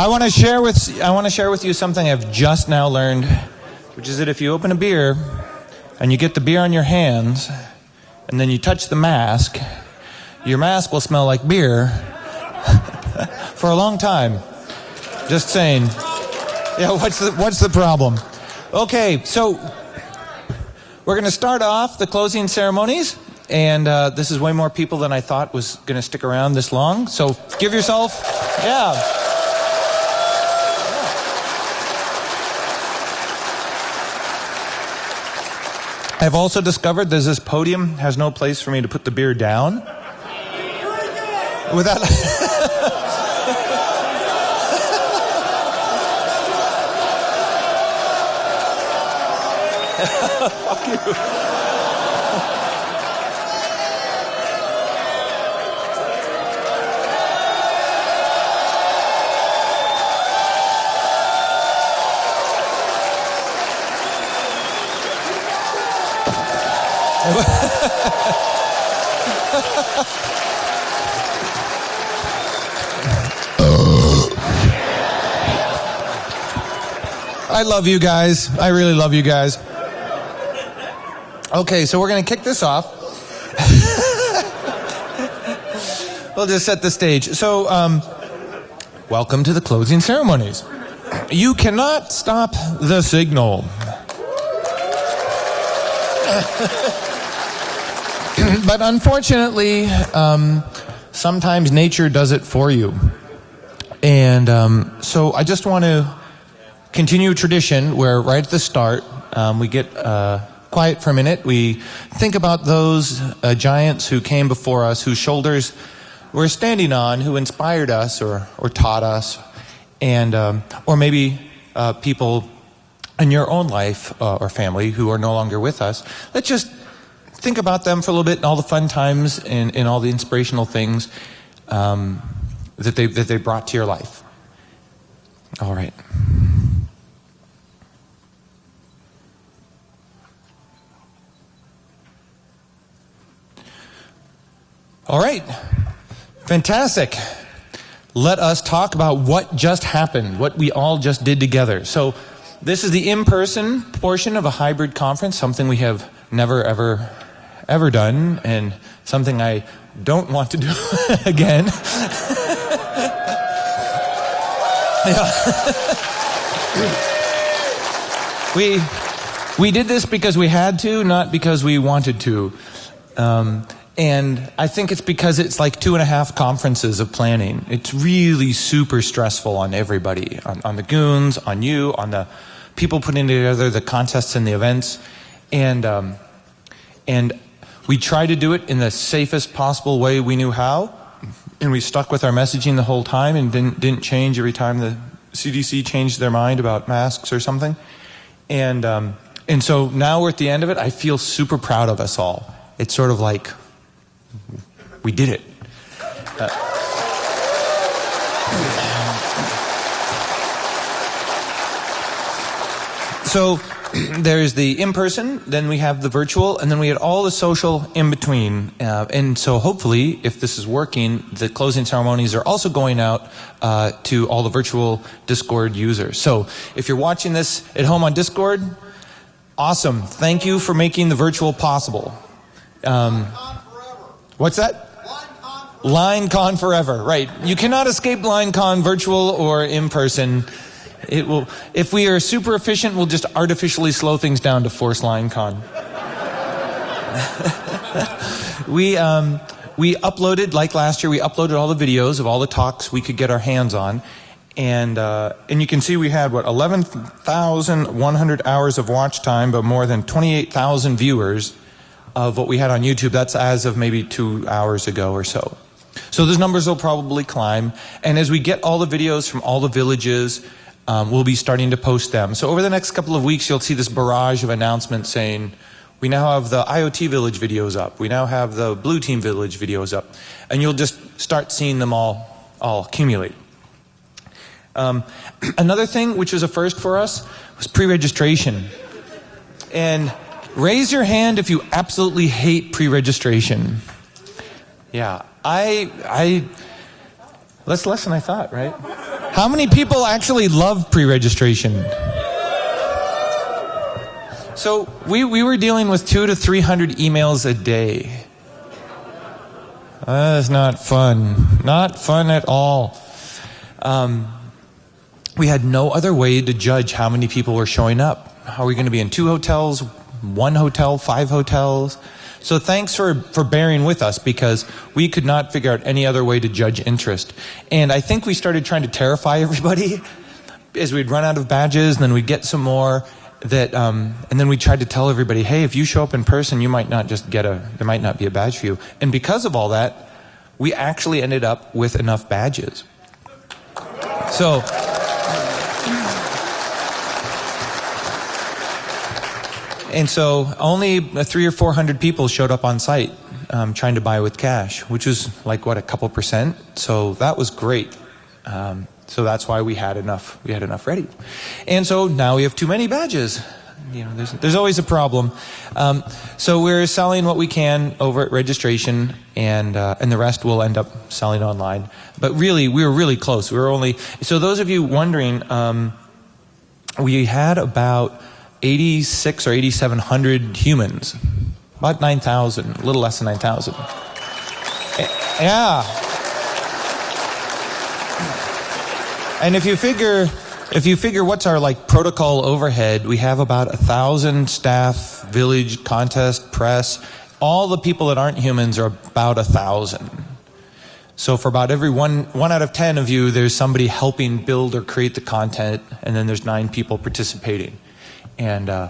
I want to share with I want to share with you something I've just now learned, which is that if you open a beer and you get the beer on your hands and then you touch the mask, your mask will smell like beer for a long time. Just saying. Yeah, what's the what's the problem? Okay, so we're going to start off the closing ceremonies, and uh, this is way more people than I thought was going to stick around this long. So give yourself, yeah. I've also discovered that this podium has no place for me to put the beer down. Without. Fuck you. I love you guys. I really love you guys. Okay, so we're going to kick this off. we'll just set the stage. So, um, welcome to the closing ceremonies. You cannot stop the signal. but unfortunately, um, sometimes nature does it for you. And um, so I just want to continue a tradition where right at the start, um, we get uh, quiet for a minute. We think about those uh, giants who came before us, whose shoulders we're standing on, who inspired us or, or taught us, and um, or maybe uh, people in your own life uh, or family who are no longer with us. Let's just think about them for a little bit and all the fun times and, and all the inspirational things um, that they that they brought to your life. All right. All right. Fantastic. Let us talk about what just happened, what we all just did together. So, this is the in person portion of a hybrid conference, something we have never, ever, ever done, and something I don't want to do again. we, we did this because we had to, not because we wanted to. Um, and I think it's because it's like two and a half conferences of planning. It's really super stressful on everybody, on, on the goons, on you, on the people putting together the contests and the events. And, um, and we tried to do it in the safest possible way we knew how. And we stuck with our messaging the whole time and didn't, didn't change every time the CDC changed their mind about masks or something. And, um, and so now we're at the end of it. I feel super proud of us all. It's sort of like, we did it. Uh, so there's the in person, then we have the virtual, and then we had all the social in between. Uh, and so hopefully, if this is working, the closing ceremonies are also going out uh, to all the virtual Discord users. So if you're watching this at home on Discord, awesome. Thank you for making the virtual possible. Um, what's that? Line con forever, right. You cannot escape line con, virtual or in person. It will, if we are super efficient, we'll just artificially slow things down to force line con. we, um, we uploaded, like last year, we uploaded all the videos of all the talks we could get our hands on. And, uh, and you can see we had, what, 11,100 hours of watch time, but more than 28,000 viewers of what we had on YouTube. That's as of maybe two hours ago or so. So those numbers will probably climb. And as we get all the videos from all the villages, um, we'll be starting to post them. So over the next couple of weeks, you'll see this barrage of announcements saying, we now have the IoT Village videos up. We now have the Blue Team Village videos up. And you'll just start seeing them all, all accumulate. Um, another thing, which was a first for us, was pre-registration. And raise your hand if you absolutely hate pre-registration. Yeah, I, I, less less than I thought, right? How many people actually love pre-registration? So we, we were dealing with two to 300 emails a day. That's not fun. Not fun at all. Um, we had no other way to judge how many people were showing up. Are we going to be in two hotels, one hotel, five hotels? So thanks for, for bearing with us because we could not figure out any other way to judge interest. And I think we started trying to terrify everybody as we'd run out of badges, and then we'd get some more. That um, and then we tried to tell everybody, hey, if you show up in person, you might not just get a, there might not be a badge for you. And because of all that, we actually ended up with enough badges. So. And so only three or four hundred people showed up on site um, trying to buy with cash, which was like what a couple percent. So that was great. Um, so that's why we had enough. We had enough ready. And so now we have too many badges. You know, there's, there's always a problem. Um, so we're selling what we can over at registration, and uh, and the rest we'll end up selling online. But really, we were really close. We were only so those of you wondering, um, we had about 86 or 8,700 humans. About 9,000, a little less than 9,000. Eh, yeah. And if you figure, if you figure what's our like protocol overhead, we have about a thousand staff, village, contest, press. All the people that aren't humans are about a thousand. So for about every one, one out of 10 of you, there's somebody helping build or create the content, and then there's nine people participating. And, uh,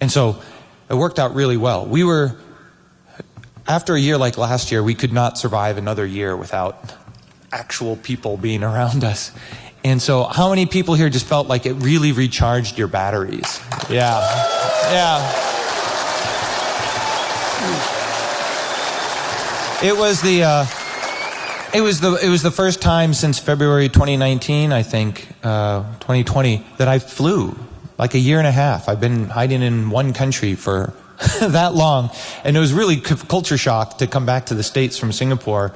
and so it worked out really well. We were, after a year like last year, we could not survive another year without actual people being around us. And so, how many people here just felt like it really recharged your batteries? Yeah. Yeah. It was the, uh, it was the, it was the first time since February 2019, I think, uh, 2020, that I flew like a year and a half. I've been hiding in one country for that long. And it was really culture shock to come back to the States from Singapore.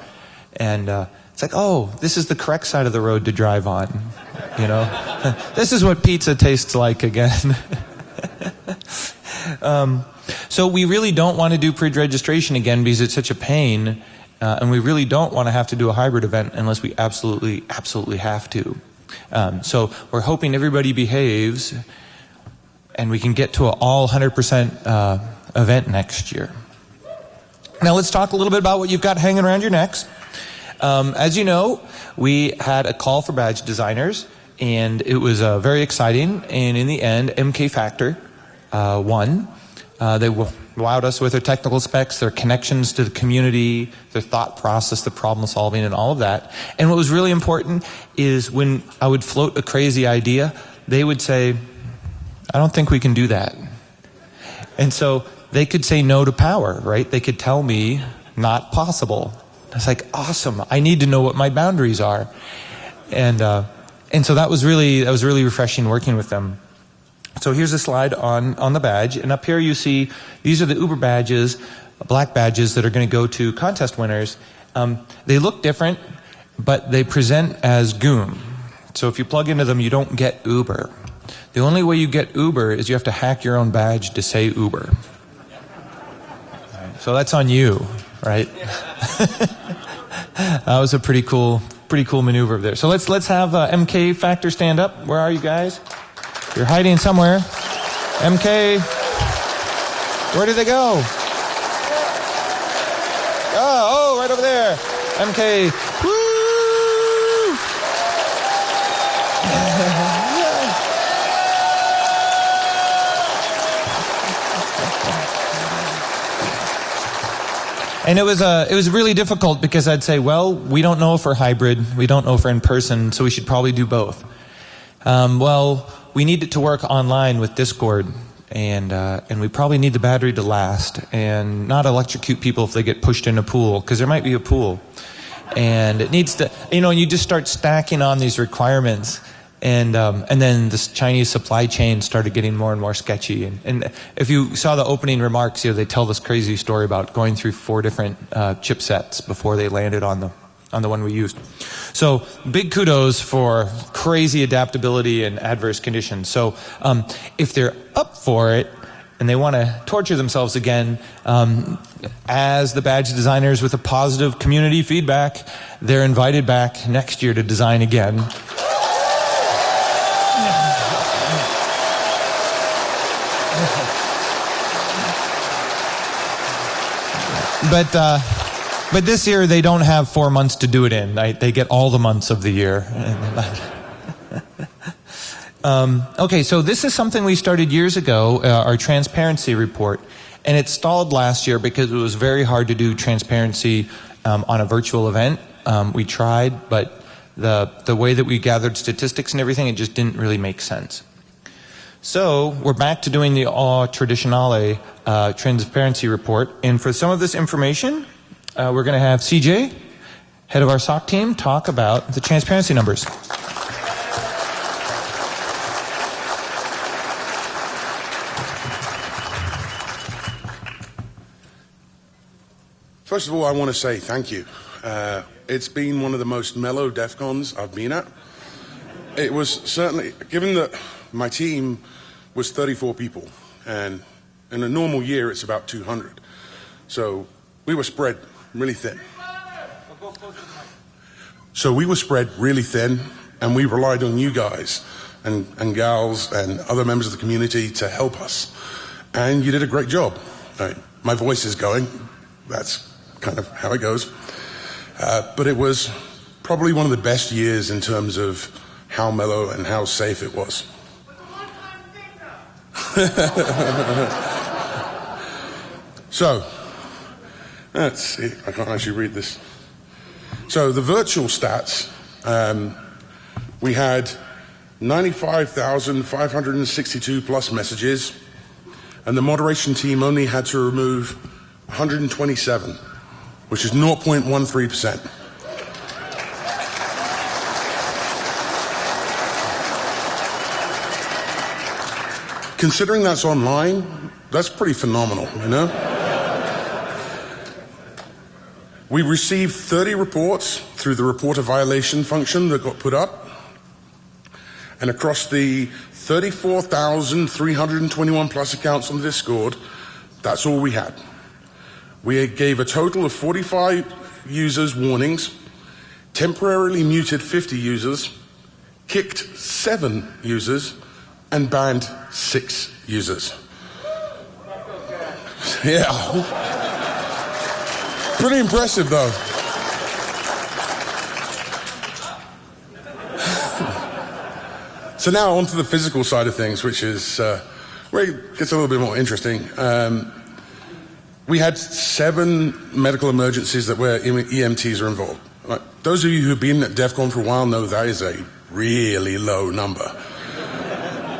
And uh, it's like, oh, this is the correct side of the road to drive on. You know, this is what pizza tastes like again. um, so we really don't want to do pre-registration again because it's such a pain. Uh, and we really don't want to have to do a hybrid event unless we absolutely, absolutely have to. Um, so we're hoping everybody behaves and we can get to an all 100% uh, event next year. Now let's talk a little bit about what you've got hanging around your necks. Um, as you know, we had a call for badge designers, and it was uh, very exciting. And in the end, MK Factor uh, won. Uh, they wowed us with their technical specs, their connections to the community, their thought process, the problem solving, and all of that. And what was really important is when I would float a crazy idea, they would say, I don't think we can do that. And so they could say no to power, right? They could tell me not possible. It's like awesome. I need to know what my boundaries are, and uh, and so that was really that was really refreshing working with them. So here's a slide on on the badge, and up here you see these are the Uber badges, black badges that are going to go to contest winners. Um, they look different, but they present as Goon. So if you plug into them, you don't get Uber. The only way you get Uber is you have to hack your own badge to say Uber. So that's on you, right? that was a pretty cool, pretty cool maneuver there. So let's let's have uh, MK Factor stand up. Where are you guys? You're hiding somewhere. MK, where did they go? Oh, oh, right over there. MK, woo! And it was, uh, it was really difficult because I'd say, well, we don't know if we're hybrid, we don't know if we're in person, so we should probably do both. Um, well, we need it to work online with Discord, and, uh, and we probably need the battery to last, and not electrocute people if they get pushed in a pool, because there might be a pool. And it needs to, you know, you just start stacking on these requirements and um, and then this Chinese supply chain started getting more and more sketchy. And, and, if you saw the opening remarks, you know, they tell this crazy story about going through four different uh, chipsets before they landed on the on the one we used. So big kudos for crazy adaptability and adverse conditions. So um, if they're up for it, and they want to torture themselves again, um, as the badge designers with a positive community feedback, they're invited back next year to design again. But uh, but this year they don't have four months to do it in. They get all the months of the year. um, okay, so this is something we started years ago, uh, our transparency report, and it stalled last year because it was very hard to do transparency um, on a virtual event. Um, we tried, but the the way that we gathered statistics and everything, it just didn't really make sense. So we're back to doing the Au Traditionale uh, transparency report. And for some of this information, uh, we're going to have CJ, head of our SOC team, talk about the transparency numbers. First of all, I want to say thank you. Uh, it's been one of the most mellow DEF CONs I've been at. It was certainly, given that my team was 34 people, and in a normal year it's about 200. So we were spread really thin. So we were spread really thin, and we relied on you guys and, and gals and other members of the community to help us. And you did a great job. Right. My voice is going. That's kind of how it goes. Uh, but it was probably one of the best years in terms of how mellow and how safe it was. so, let's see. I can't actually read this. So, the virtual stats um, we had 95,562 plus messages, and the moderation team only had to remove 127, which is 0.13%. considering that's online, that's pretty phenomenal, you know? we received 30 reports through the report a violation function that got put up. And across the 34,321 plus accounts on the Discord, that's all we had. We gave a total of 45 users warnings, temporarily muted 50 users, kicked seven users, and banned six users. Yeah. Pretty impressive, though. so now on to the physical side of things, which is uh, where it gets a little bit more interesting. Um, we had seven medical emergencies that where EMTs are involved. Right. Those of you who've been at DEF CON for a while know that is a really low number.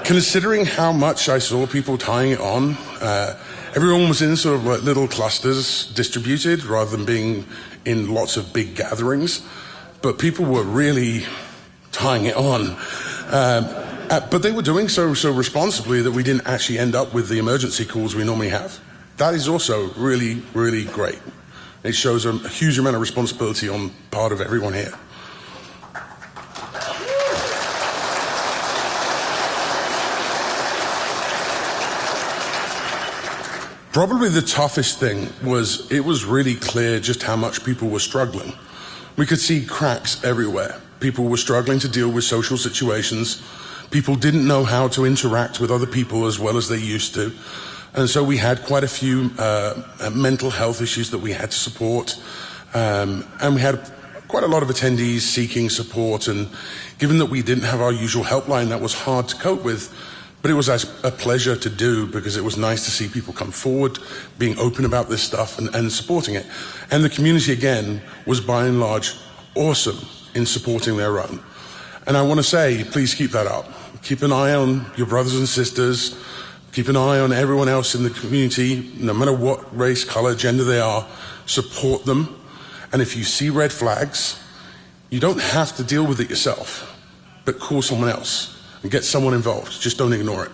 Considering how much I saw people tying it on, uh, everyone was in sort of like little clusters distributed rather than being in lots of big gatherings. But people were really tying it on. Um, uh, but they were doing so so responsibly that we didn't actually end up with the emergency calls we normally have. That is also really, really great. It shows a, a huge amount of responsibility on part of everyone here. Probably the toughest thing was it was really clear just how much people were struggling. We could see cracks everywhere. People were struggling to deal with social situations. People didn't know how to interact with other people as well as they used to. And so we had quite a few uh, mental health issues that we had to support. Um, and we had quite a lot of attendees seeking support. And given that we didn't have our usual helpline, that was hard to cope with. But it was a pleasure to do because it was nice to see people come forward, being open about this stuff and, and supporting it. And the community, again, was by and large awesome in supporting their own. And I want to say, please keep that up. Keep an eye on your brothers and sisters. Keep an eye on everyone else in the community, no matter what race, color, gender they are. Support them. And if you see red flags, you don't have to deal with it yourself, but call someone else and get someone involved. Just don't ignore it.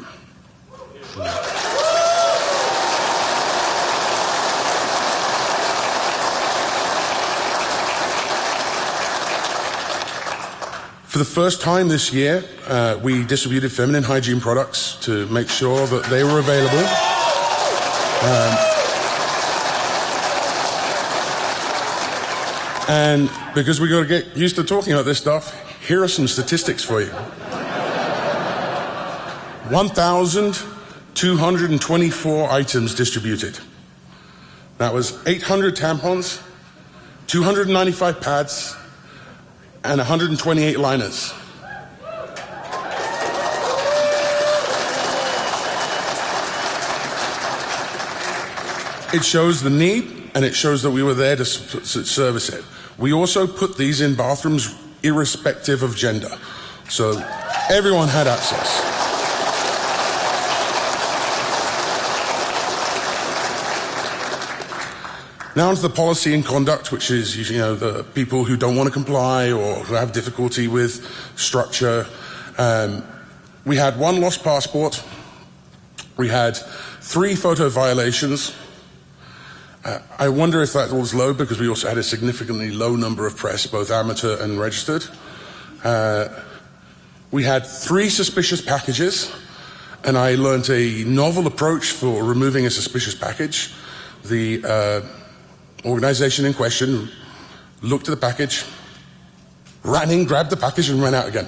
For the first time this year, uh, we distributed feminine hygiene products to make sure that they were available. Um, and because we've got to get used to talking about this stuff, here are some statistics for you 1,224 items distributed. That was 800 tampons, 295 pads, and 128 liners. It shows the need and it shows that we were there to service it. We also put these in bathrooms irrespective of gender. So everyone had access. Now onto the policy and conduct, which is you know the people who don't want to comply or who have difficulty with structure. Um, we had one lost passport. We had three photo violations. Uh, I wonder if that was low because we also had a significantly low number of press, both amateur and registered. Uh, we had three suspicious packages, and I learned a novel approach for removing a suspicious package. The uh, organization in question looked at the package, ran in, grabbed the package, and ran out again.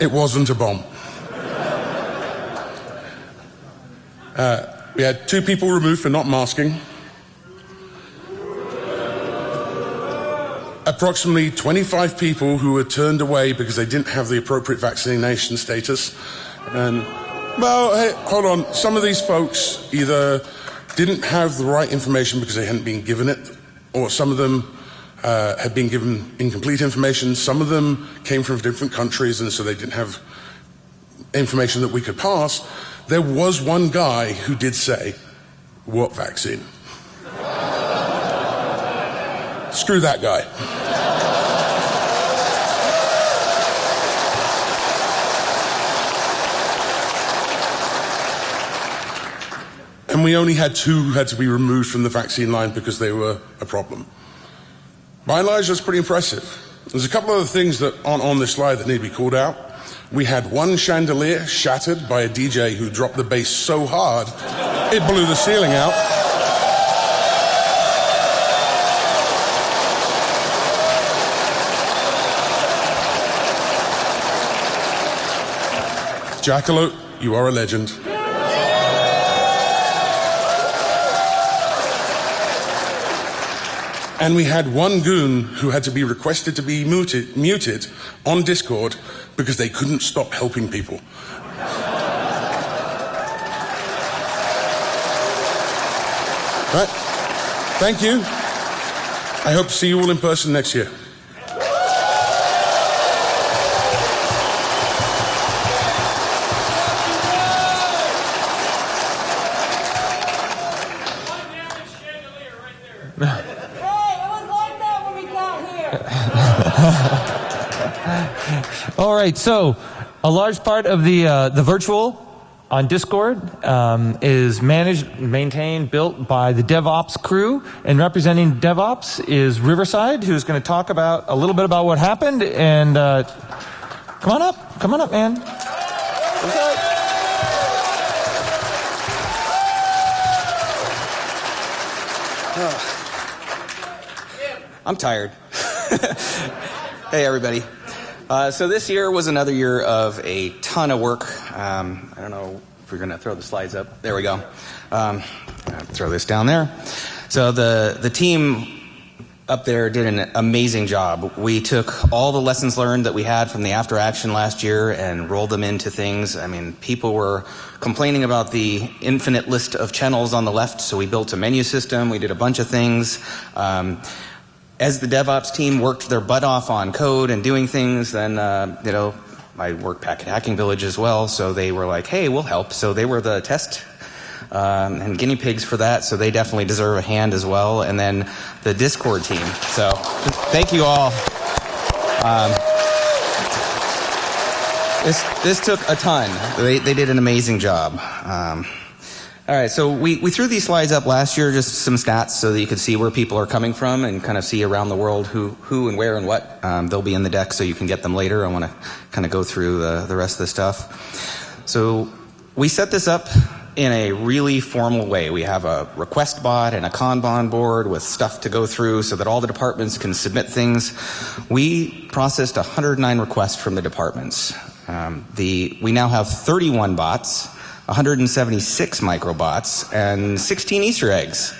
it wasn't a bomb. Uh, we had two people removed for not masking. Approximately 25 people who were turned away because they didn't have the appropriate vaccination status. And well, hey, hold on. Some of these folks either didn't have the right information because they hadn't been given it, or some of them uh, had been given incomplete information. Some of them came from different countries, and so they didn't have information that we could pass. There was one guy who did say, What vaccine? Screw that guy. And we only had two who had to be removed from the vaccine line because they were a problem. By and large, that's pretty impressive. There's a couple of other things that aren't on this slide that need to be called out. We had one chandelier shattered by a DJ who dropped the bass so hard it blew the ceiling out. Jackalope, you are a legend. And we had one goon who had to be requested to be muted, muted on Discord because they couldn't stop helping people. Right. Thank you. I hope to see you all in person next year. Right, so a large part of the uh, the virtual on Discord um, is managed, maintained, built by the DevOps crew, and representing DevOps is Riverside, who's going to talk about a little bit about what happened. And uh, come on up, come on up, man. I'm tired. hey, everybody. Uh, so this year was another year of a ton of work. Um, I don't know if we're going to throw the slides up. There we go. Um, throw this down there. So the the team up there did an amazing job. We took all the lessons learned that we had from the after action last year and rolled them into things. I mean, people were complaining about the infinite list of channels on the left, so we built a menu system. We did a bunch of things. Um, as the DevOps team worked their butt off on code and doing things, then, uh, you know, I work Packet Hacking Village as well, so they were like, hey, we'll help. So they were the test um, and guinea pigs for that, so they definitely deserve a hand as well. And then the Discord team. So thank you all. Um, this, this took a ton. They, they did an amazing job. Um, All right, so we, we threw these slides up last year, just some stats so that you could see where people are coming from and kind of see around the world who, who and where and what. Um, they'll be in the deck so you can get them later. I want to kind of go through the, the rest of the stuff. So we set this up in a really formal way. We have a request bot and a Kanban board with stuff to go through so that all the departments can submit things. We processed 109 requests from the departments. Um, the, we now have 31 bots 176 microbots, and 16 Easter eggs.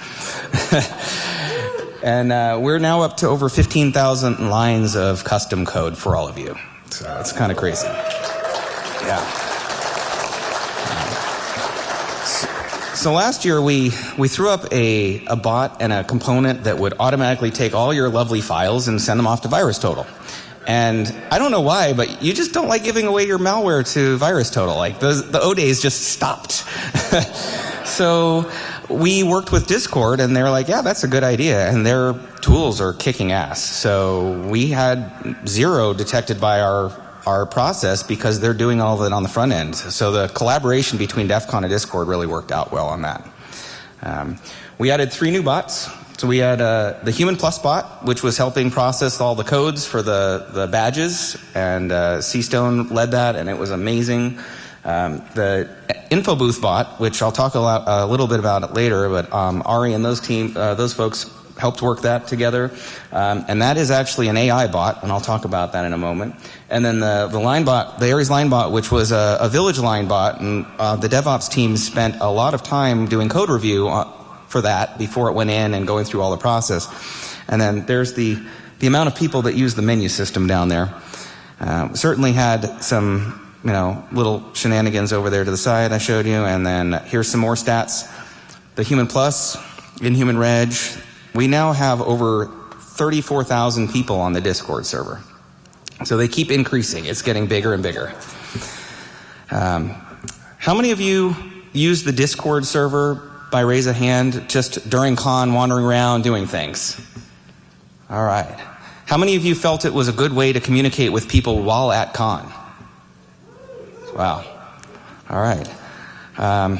and uh, we're now up to over 15,000 lines of custom code for all of you. So it's kind of crazy. Yeah. So last year we, we threw up a, a bot and a component that would automatically take all your lovely files and send them off to VirusTotal. And I don't know why, but you just don't like giving away your malware to VirusTotal. Like the, the O days just stopped. so we worked with Discord and they were like, yeah, that's a good idea. And their tools are kicking ass. So we had zero detected by our our process because they're doing all of it on the front end. So the collaboration between DEF CON and Discord really worked out well on that. Um, we added three new bots. So we had uh, the Human Plus bot, which was helping process all the codes for the, the badges, and uh, Seastone led that, and it was amazing. Um, the Info Booth bot, which I'll talk a, lot, a little bit about it later, but um, Ari and those team, uh, those folks helped work that together. Um, and that is actually an AI bot, and I'll talk about that in a moment. And then the, the line bot, the Aries line bot, which was a, a village line bot, and uh, the DevOps team spent a lot of time doing code review for that before it went in and going through all the process. And then there's the, the amount of people that use the menu system down there. Uh, certainly had some, you know, little shenanigans over there to the side I showed you, and then here's some more stats. The Human Plus, Inhuman Reg, we now have over 34,000 people on the Discord server. So they keep increasing. It's getting bigger and bigger. Um, how many of you use the Discord server by raise of hand just during con wandering around doing things? All right. How many of you felt it was a good way to communicate with people while at con? Wow. All right. Um,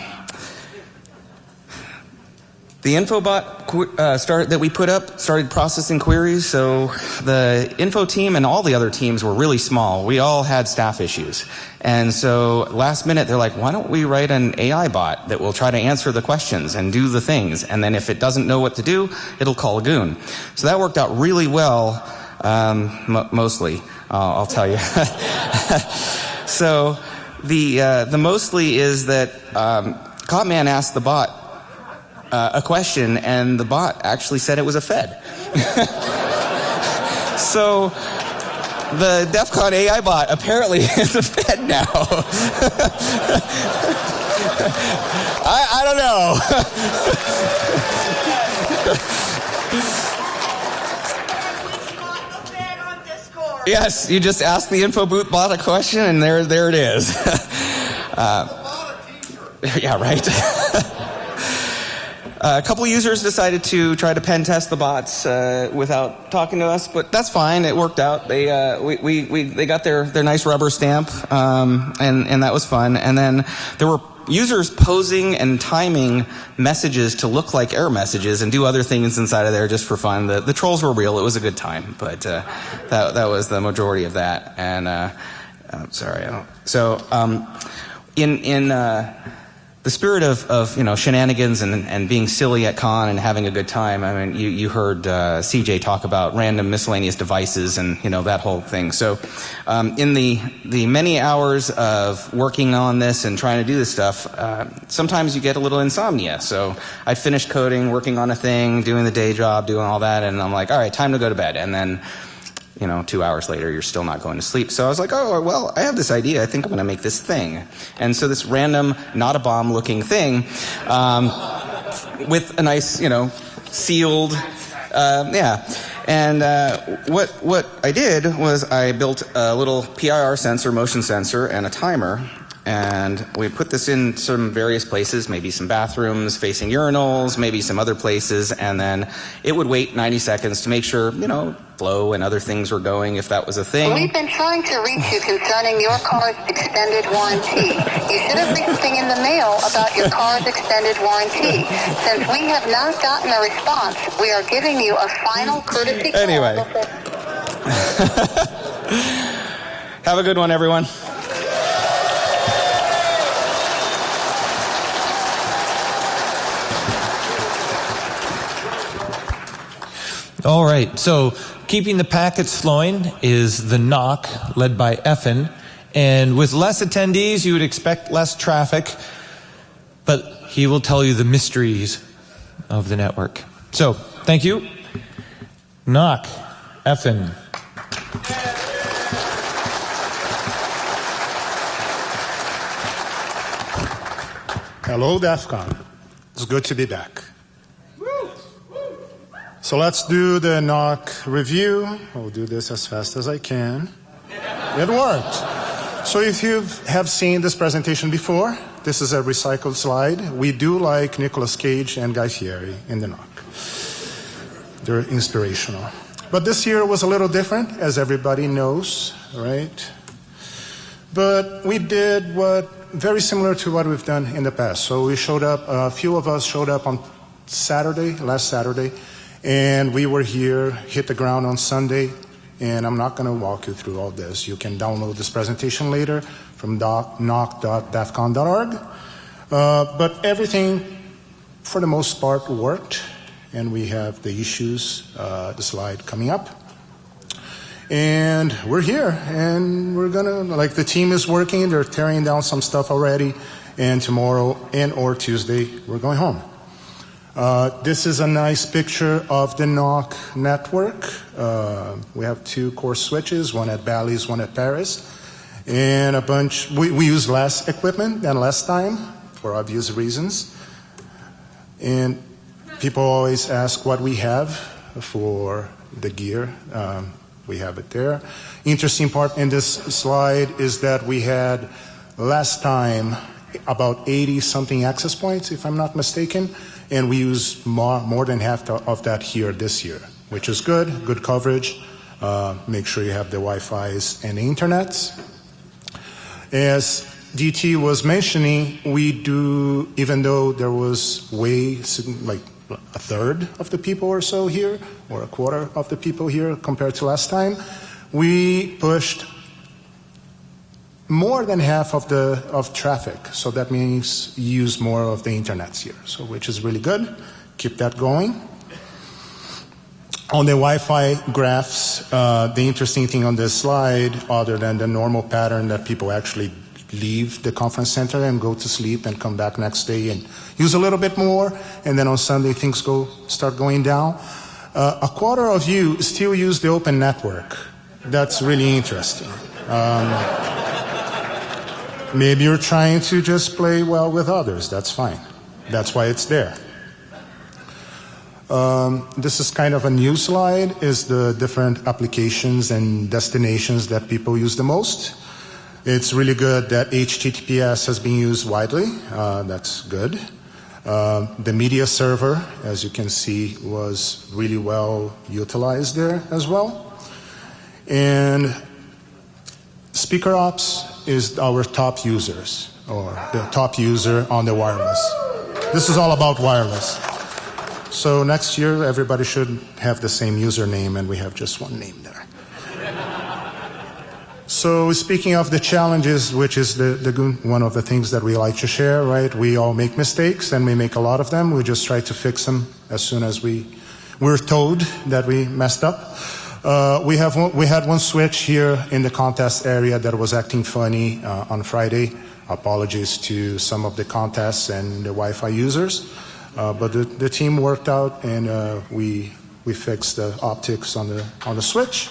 the infobot uh, start, that we put up started processing queries. So the info team and all the other teams were really small. We all had staff issues. And so last minute, they're like, why don't we write an AI bot that will try to answer the questions and do the things? And then if it doesn't know what to do, it'll call a goon. So that worked out really well, um, mostly, uh, I'll tell you. so the, uh, the mostly is that um, Copman asked the bot, uh, a question, and the bot actually said it was a Fed. so the DEF CON AI bot apparently is a Fed now. I, I don't know. yes, you just ask the info booth bot a question, and there, there it is. uh, yeah, right. Uh, a couple users decided to try to pen test the bots uh, without talking to us, but that's fine. It worked out. They uh, we, we, we, they got their, their nice rubber stamp, um, and and that was fun. And then there were users posing and timing messages to look like error messages and do other things inside of there just for fun. The the trolls were real. It was a good time, but uh, that that was the majority of that. And uh, I'm sorry, I don't. So um, in in the spirit of, of you know shenanigans and, and being silly at con and having a good time. I mean, you, you heard uh, CJ talk about random miscellaneous devices and you know that whole thing. So, um, in the the many hours of working on this and trying to do this stuff, uh, sometimes you get a little insomnia. So I finished coding, working on a thing, doing the day job, doing all that, and I'm like, all right, time to go to bed. And then you know, two hours later, you're still not going to sleep. So I was like, oh, well, I have this idea. I think I'm going to make this thing. And so this random, not a bomb looking thing, um, with a nice, you know, sealed, uh, yeah. And uh, what what I did was I built a little PIR sensor, motion sensor, and a timer. And we put this in some various places, maybe some bathrooms facing urinals, maybe some other places, and then it would wait 90 seconds to make sure, you know, flow and other things were going if that was a thing. We've been trying to reach you concerning your car's extended warranty. You should have something in the mail about your car's extended warranty. Since we have not gotten a response, we are giving you a final courtesy Anyway. Have a good one, everyone. All right. So keeping the packets flowing is the NOC led by Effin. And with less attendees, you would expect less traffic, but he will tell you the mysteries of the network. So thank you. NOC. Effin. Hello, DEF CON. It's good to be back. So let's do the NOC review. I'll do this as fast as I can. It worked. So if you have seen this presentation before, this is a recycled slide. We do like Nicolas Cage and Guy Fieri in the NOC. They're inspirational. But this year was a little different, as everybody knows, right? But we did what very similar to what we've done in the past. So we showed up, a few of us showed up on Saturday, last Saturday, and we were here, hit the ground on Sunday. And I'm not going to walk you through all this. You can download this presentation later from noc.defcon.org. Uh, but everything, for the most part, worked. And we have the issues, uh, the slide coming up and we're here and we're gonna like the team is working they're tearing down some stuff already and tomorrow and or tuesday we're going home uh, this is a nice picture of the NOC network. Uh, we have two core switches one at bally's one at paris and a bunch we, we use less equipment and less time for obvious reasons. And people always ask what we have for the gear. Um, we have it there. Interesting part in this slide is that we had last time about 80 something access points, if I'm not mistaken, and we use more, more than half of that here this year, which is good, good coverage. Uh, make sure you have the Wi-Fi's and the internets. As DT was mentioning, we do, even though there was way, like a third of the people or so here, or a quarter of the people here compared to last time, we pushed more than half of the of traffic. So that means use more of the internets here. So which is really good. Keep that going. On the Wi-Fi graphs, uh, the interesting thing on this slide, other than the normal pattern that people actually leave the conference center and go to sleep and come back next day and use a little bit more, and then on Sunday things go start going down. Uh, a quarter of you still use the open network. That's really interesting. Um, maybe you're trying to just play well with others. That's fine. That's why it's there. Um, this is kind of a new slide. Is the different applications and destinations that people use the most. It's really good that HTTPS has been used widely. Uh, that's good. Uh, the media server, as you can see, was really well utilized there as well. And speaker ops is our top users, or the top user on the wireless. This is all about wireless. So next year, everybody should have the same username, and we have just one name there. So speaking of the challenges, which is the, the, one of the things that we like to share, right? We all make mistakes, and we make a lot of them. We just try to fix them as soon as we we're told that we messed up. Uh, we have one, we had one switch here in the contest area that was acting funny uh, on Friday. Apologies to some of the contests and the Wi-Fi users, uh, but the, the team worked out, and uh, we we fixed the optics on the on the switch.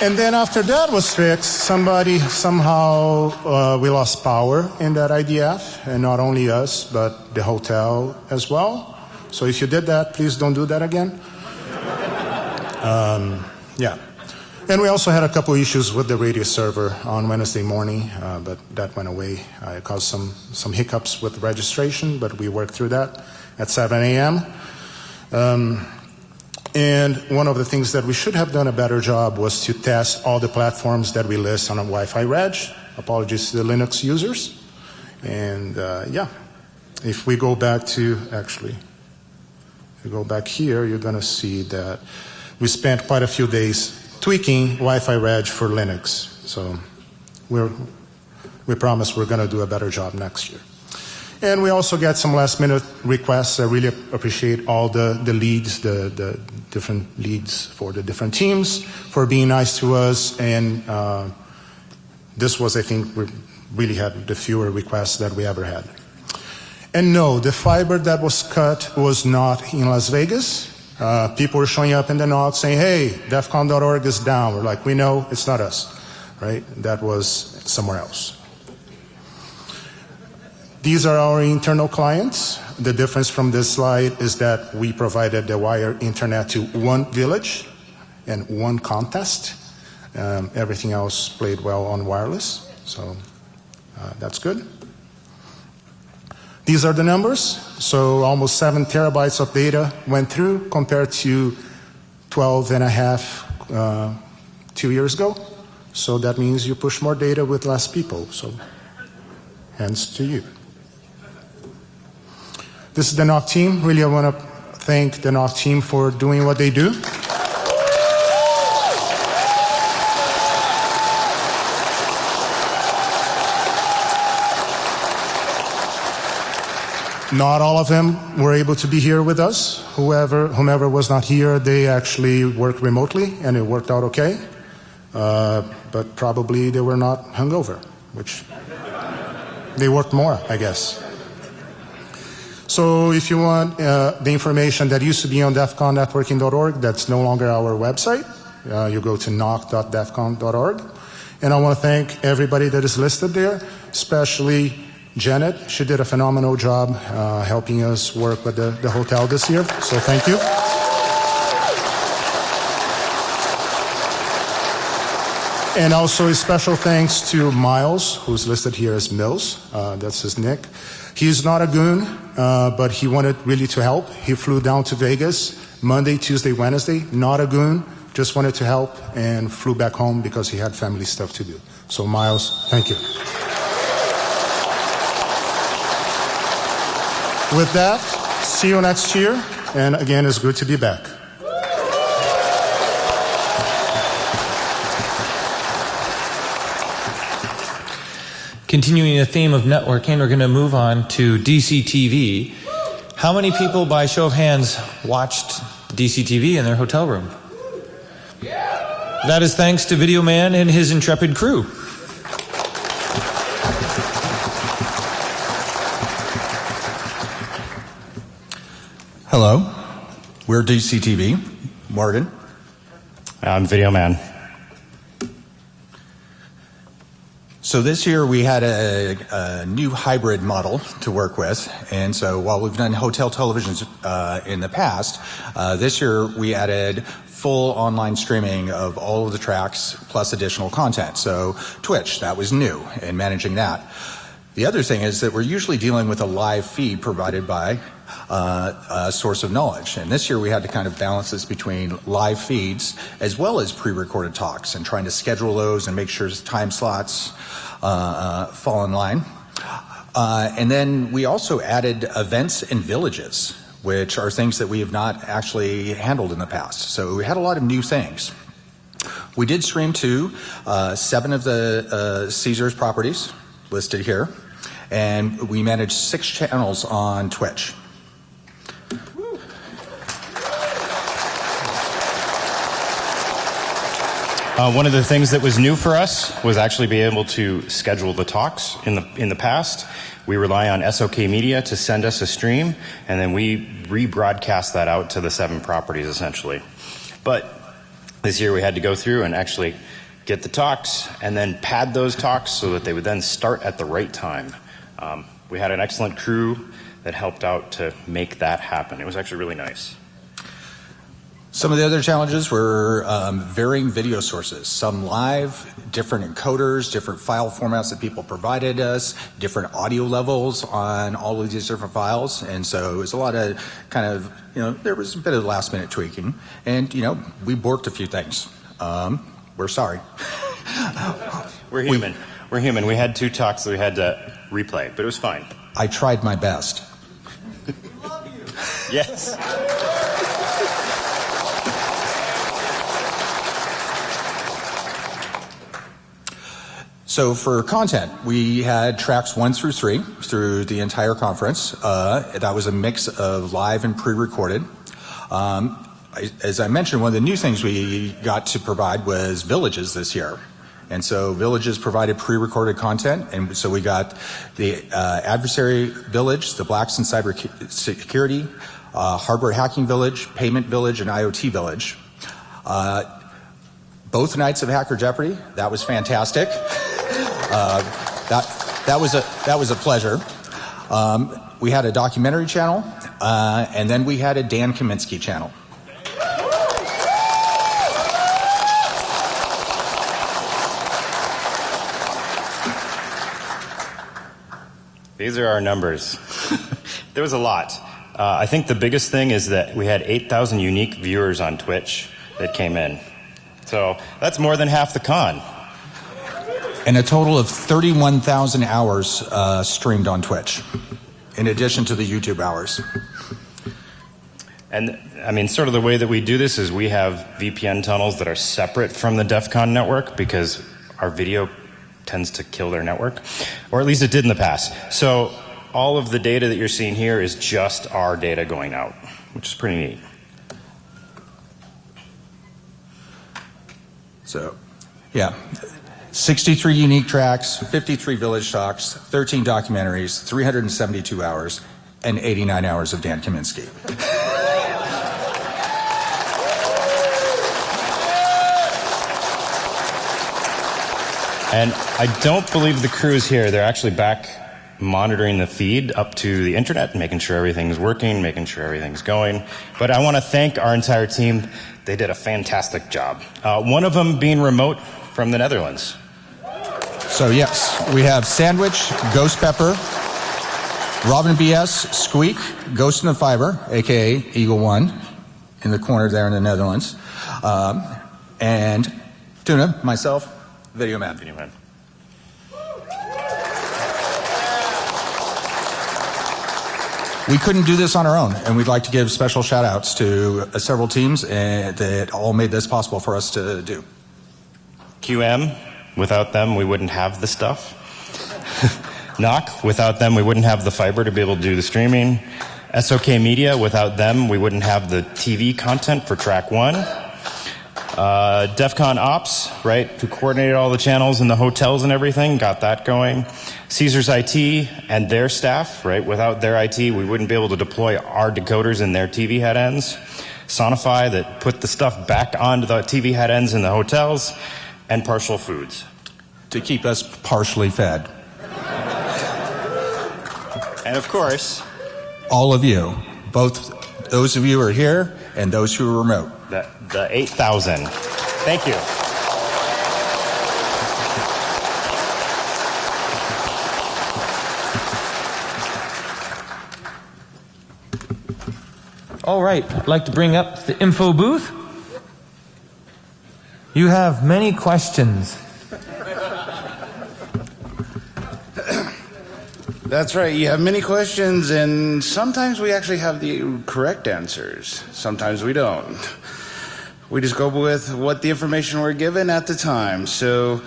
And then after that was fixed, somebody somehow uh, we lost power in that IDF, and not only us, but the hotel as well. So if you did that, please don't do that again. Um, yeah. And we also had a couple issues with the RADIUS server on Wednesday morning, uh, but that went away. Uh, it caused some, some hiccups with registration, but we worked through that at 7 a.m. Um, and one of the things that we should have done a better job was to test all the platforms that we list on a Wi-Fi Reg. Apologies to the Linux users. And uh, yeah, if we go back to actually, if you go back here, you're going to see that we spent quite a few days tweaking Wi-Fi Reg for Linux. So we're, we promise we're going to do a better job next year. And we also get some last minute requests. I really appreciate all the, the leads, the, the different leads for the different teams for being nice to us. And uh, this was, I think, we really had the fewer requests that we ever had. And no, the fiber that was cut was not in Las Vegas. Uh, people were showing up in the NOC saying, hey, defcon.org is down. We're like, we know it's not us, right? That was somewhere else. These are our internal clients. The difference from this slide is that we provided the wire internet to one village and one contest. Um, everything else played well on wireless, so uh, that's good. These are the numbers. So almost seven terabytes of data went through compared to 12 and a half uh, two years ago. So that means you push more data with less people. So hands to you. This is the NOC team. Really, I want to thank the NOC team for doing what they do. Not all of them were able to be here with us. Whoever, whomever was not here, they actually worked remotely, and it worked out okay. Uh, but probably they were not hungover, which they worked more, I guess. So if you want uh, the information that used to be on defconnetworking.org, that's no longer our website. Uh, you go to noc.defcon.org. And I want to thank everybody that is listed there, especially Janet. She did a phenomenal job uh, helping us work with the, the hotel this year. So thank you. And also a special thanks to Miles, who's listed here as Mills. Uh, that's his nick. He's not a goon, uh, but he wanted really to help. He flew down to Vegas Monday, Tuesday, Wednesday. Not a goon, just wanted to help and flew back home because he had family stuff to do. So, Miles, thank you. With that, see you next year. And again, it's good to be back. Continuing the theme of networking, we're going to move on to DCTV. How many people, by show of hands, watched DCTV in their hotel room? That is thanks to Video Man and his intrepid crew. Hello, we're DCTV. Morgan. I'm Video Man. So this year we had a, a, new hybrid model to work with, and so while we've done hotel televisions uh, in the past, uh, this year we added full online streaming of all of the tracks plus additional content. So Twitch, that was new, and managing that. The other thing is that we're usually dealing with a live feed provided by uh, a source of knowledge. And this year we had to kind of balance this between live feeds as well as pre-recorded talks and trying to schedule those and make sure time slots uh, uh, fall in line. Uh, and then we also added events in villages, which are things that we have not actually handled in the past. So we had a lot of new things. We did stream to uh, seven of the uh, Caesars properties listed here, and we managed six channels on Twitch. Uh, one of the things that was new for us was actually be able to schedule the talks. In the in the past, we rely on SOK Media to send us a stream, and then we rebroadcast that out to the seven properties essentially. But this year we had to go through and actually get the talks and then pad those talks so that they would then start at the right time. Um, we had an excellent crew that helped out to make that happen. It was actually really nice. Some of the other challenges were um, varying video sources, some live, different encoders, different file formats that people provided us, different audio levels on all of these different files. And so it was a lot of kind of, you know, there was a bit of last minute tweaking. And, you know, we borked a few things. Um, we're sorry. We're human. We're human. We had two talks that we had to replay, but it was fine. I tried my best. Love you. Yes. So for content, we had tracks one through three through the entire conference. Uh, that was a mix of live and pre-recorded. Um, as I mentioned, one of the new things we got to provide was villages this year. And so villages provided pre-recorded content, and so we got the uh, adversary village, the blacks in cyber security, uh, hardware hacking village, payment village, and IoT village. Uh, both nights of Hacker Jeopardy, that was fantastic. Uh, that that was a that was a pleasure. Um, we had a documentary channel, uh, and then we had a Dan Kaminsky channel. These are our numbers. there was a lot. Uh, I think the biggest thing is that we had 8,000 unique viewers on Twitch that came in. So that's more than half the con. And a total of 31,000 hours uh, streamed on Twitch, in addition to the YouTube hours. And I mean, sort of the way that we do this is we have VPN tunnels that are separate from the DEF CON network because our video tends to kill their network, or at least it did in the past. So all of the data that you're seeing here is just our data going out, which is pretty neat. So, yeah. 63 unique tracks, 53 village talks, 13 documentaries, 372 hours, and 89 hours of Dan Kaminsky. And I don't believe the crew is here. They're actually back monitoring the feed up to the internet, making sure everything's working, making sure everything's going. But I want to thank our entire team. They did a fantastic job. Uh, one of them being remote from the Netherlands. So, yes, we have Sandwich, Ghost Pepper, Robin BS, Squeak, Ghost in the Fiber, aka Eagle One, in the corner there in the Netherlands, um, and Tuna, myself, Video Man. Video man. We couldn't do this on our own, and we'd like to give special shout outs to uh, several teams uh, that all made this possible for us to do. QM, without them, we wouldn't have the stuff. NOC, without them, we wouldn't have the fiber to be able to do the streaming. SOK Media, without them, we wouldn't have the TV content for track one. Uh, DEF CON Ops, right, who coordinated all the channels in the hotels and everything, got that going. Caesars IT and their staff, right, without their IT, we wouldn't be able to deploy our decoders in their TV head ends. Sonify that put the stuff back onto the TV head ends in the hotels, and Partial Foods. To keep us partially fed. And of course, All of you, both those of you who are here and those who are remote. the, the 8,000. Thank you. All right, I'd like to bring up the info booth. You have many questions. That's right. You have many questions, and sometimes we actually have the correct answers. Sometimes we don't. We just go with what the information we're given at the time. So,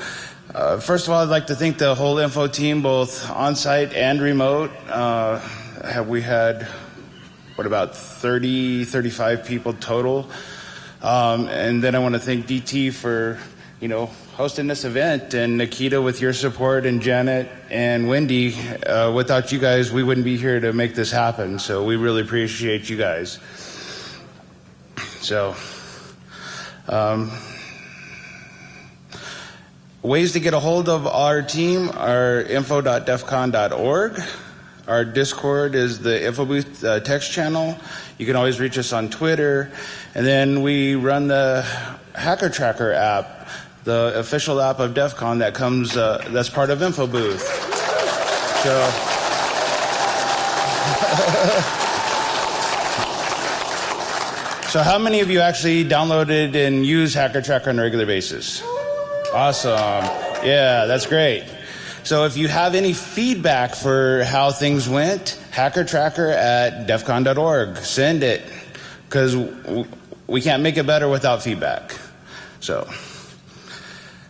uh, first of all, I'd like to thank the whole info team, both on site and remote. Uh, have we had, what, about 30, 35 people total? Um, and then I want to thank DT for, you know, hosting this event, and Nikita with your support, and Janet and Wendy. Uh, without you guys, we wouldn't be here to make this happen. So we really appreciate you guys. So, um, ways to get a hold of our team are info.defcon.org. Our Discord is the InfoBooth uh, text channel. You can always reach us on Twitter. And then we run the Hacker Tracker app, the official app of DEF CON that comes, uh, that's part of InfoBooth. So. so, how many of you actually downloaded and use Hacker Tracker on a regular basis? Awesome. Yeah, that's great. So if you have any feedback for how things went, hackertracker at defcon.org. Send it because we can't make it better without feedback. So,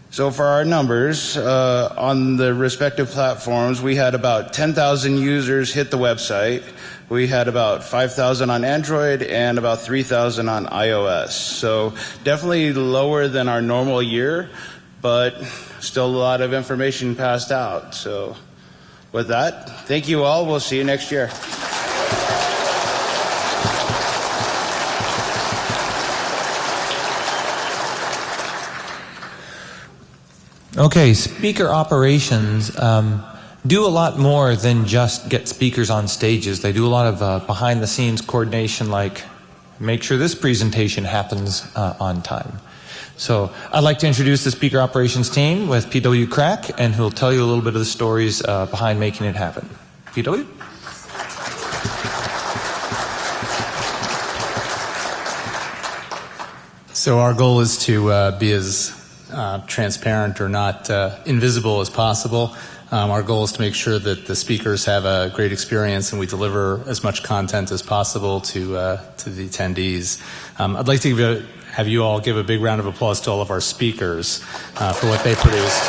so for our numbers uh, on the respective platforms, we had about 10,000 users hit the website. We had about 5,000 on Android and about 3,000 on iOS. So definitely lower than our normal year, but still a lot of information passed out. So, with that, thank you all. We'll see you next year. Okay, speaker operations um, do a lot more than just get speakers on stages. They do a lot of uh, behind the scenes coordination, like make sure this presentation happens uh, on time. So I'd like to introduce the speaker operations team with PW Crack, and who'll tell you a little bit of the stories uh, behind making it happen. PW? So our goal is to uh, be as uh, transparent or not uh, invisible as possible. Um, our goal is to make sure that the speakers have a great experience and we deliver as much content as possible to uh, to the attendees. Um, I'd like to a have you all give a big round of applause to all of our speakers uh, for what they produced.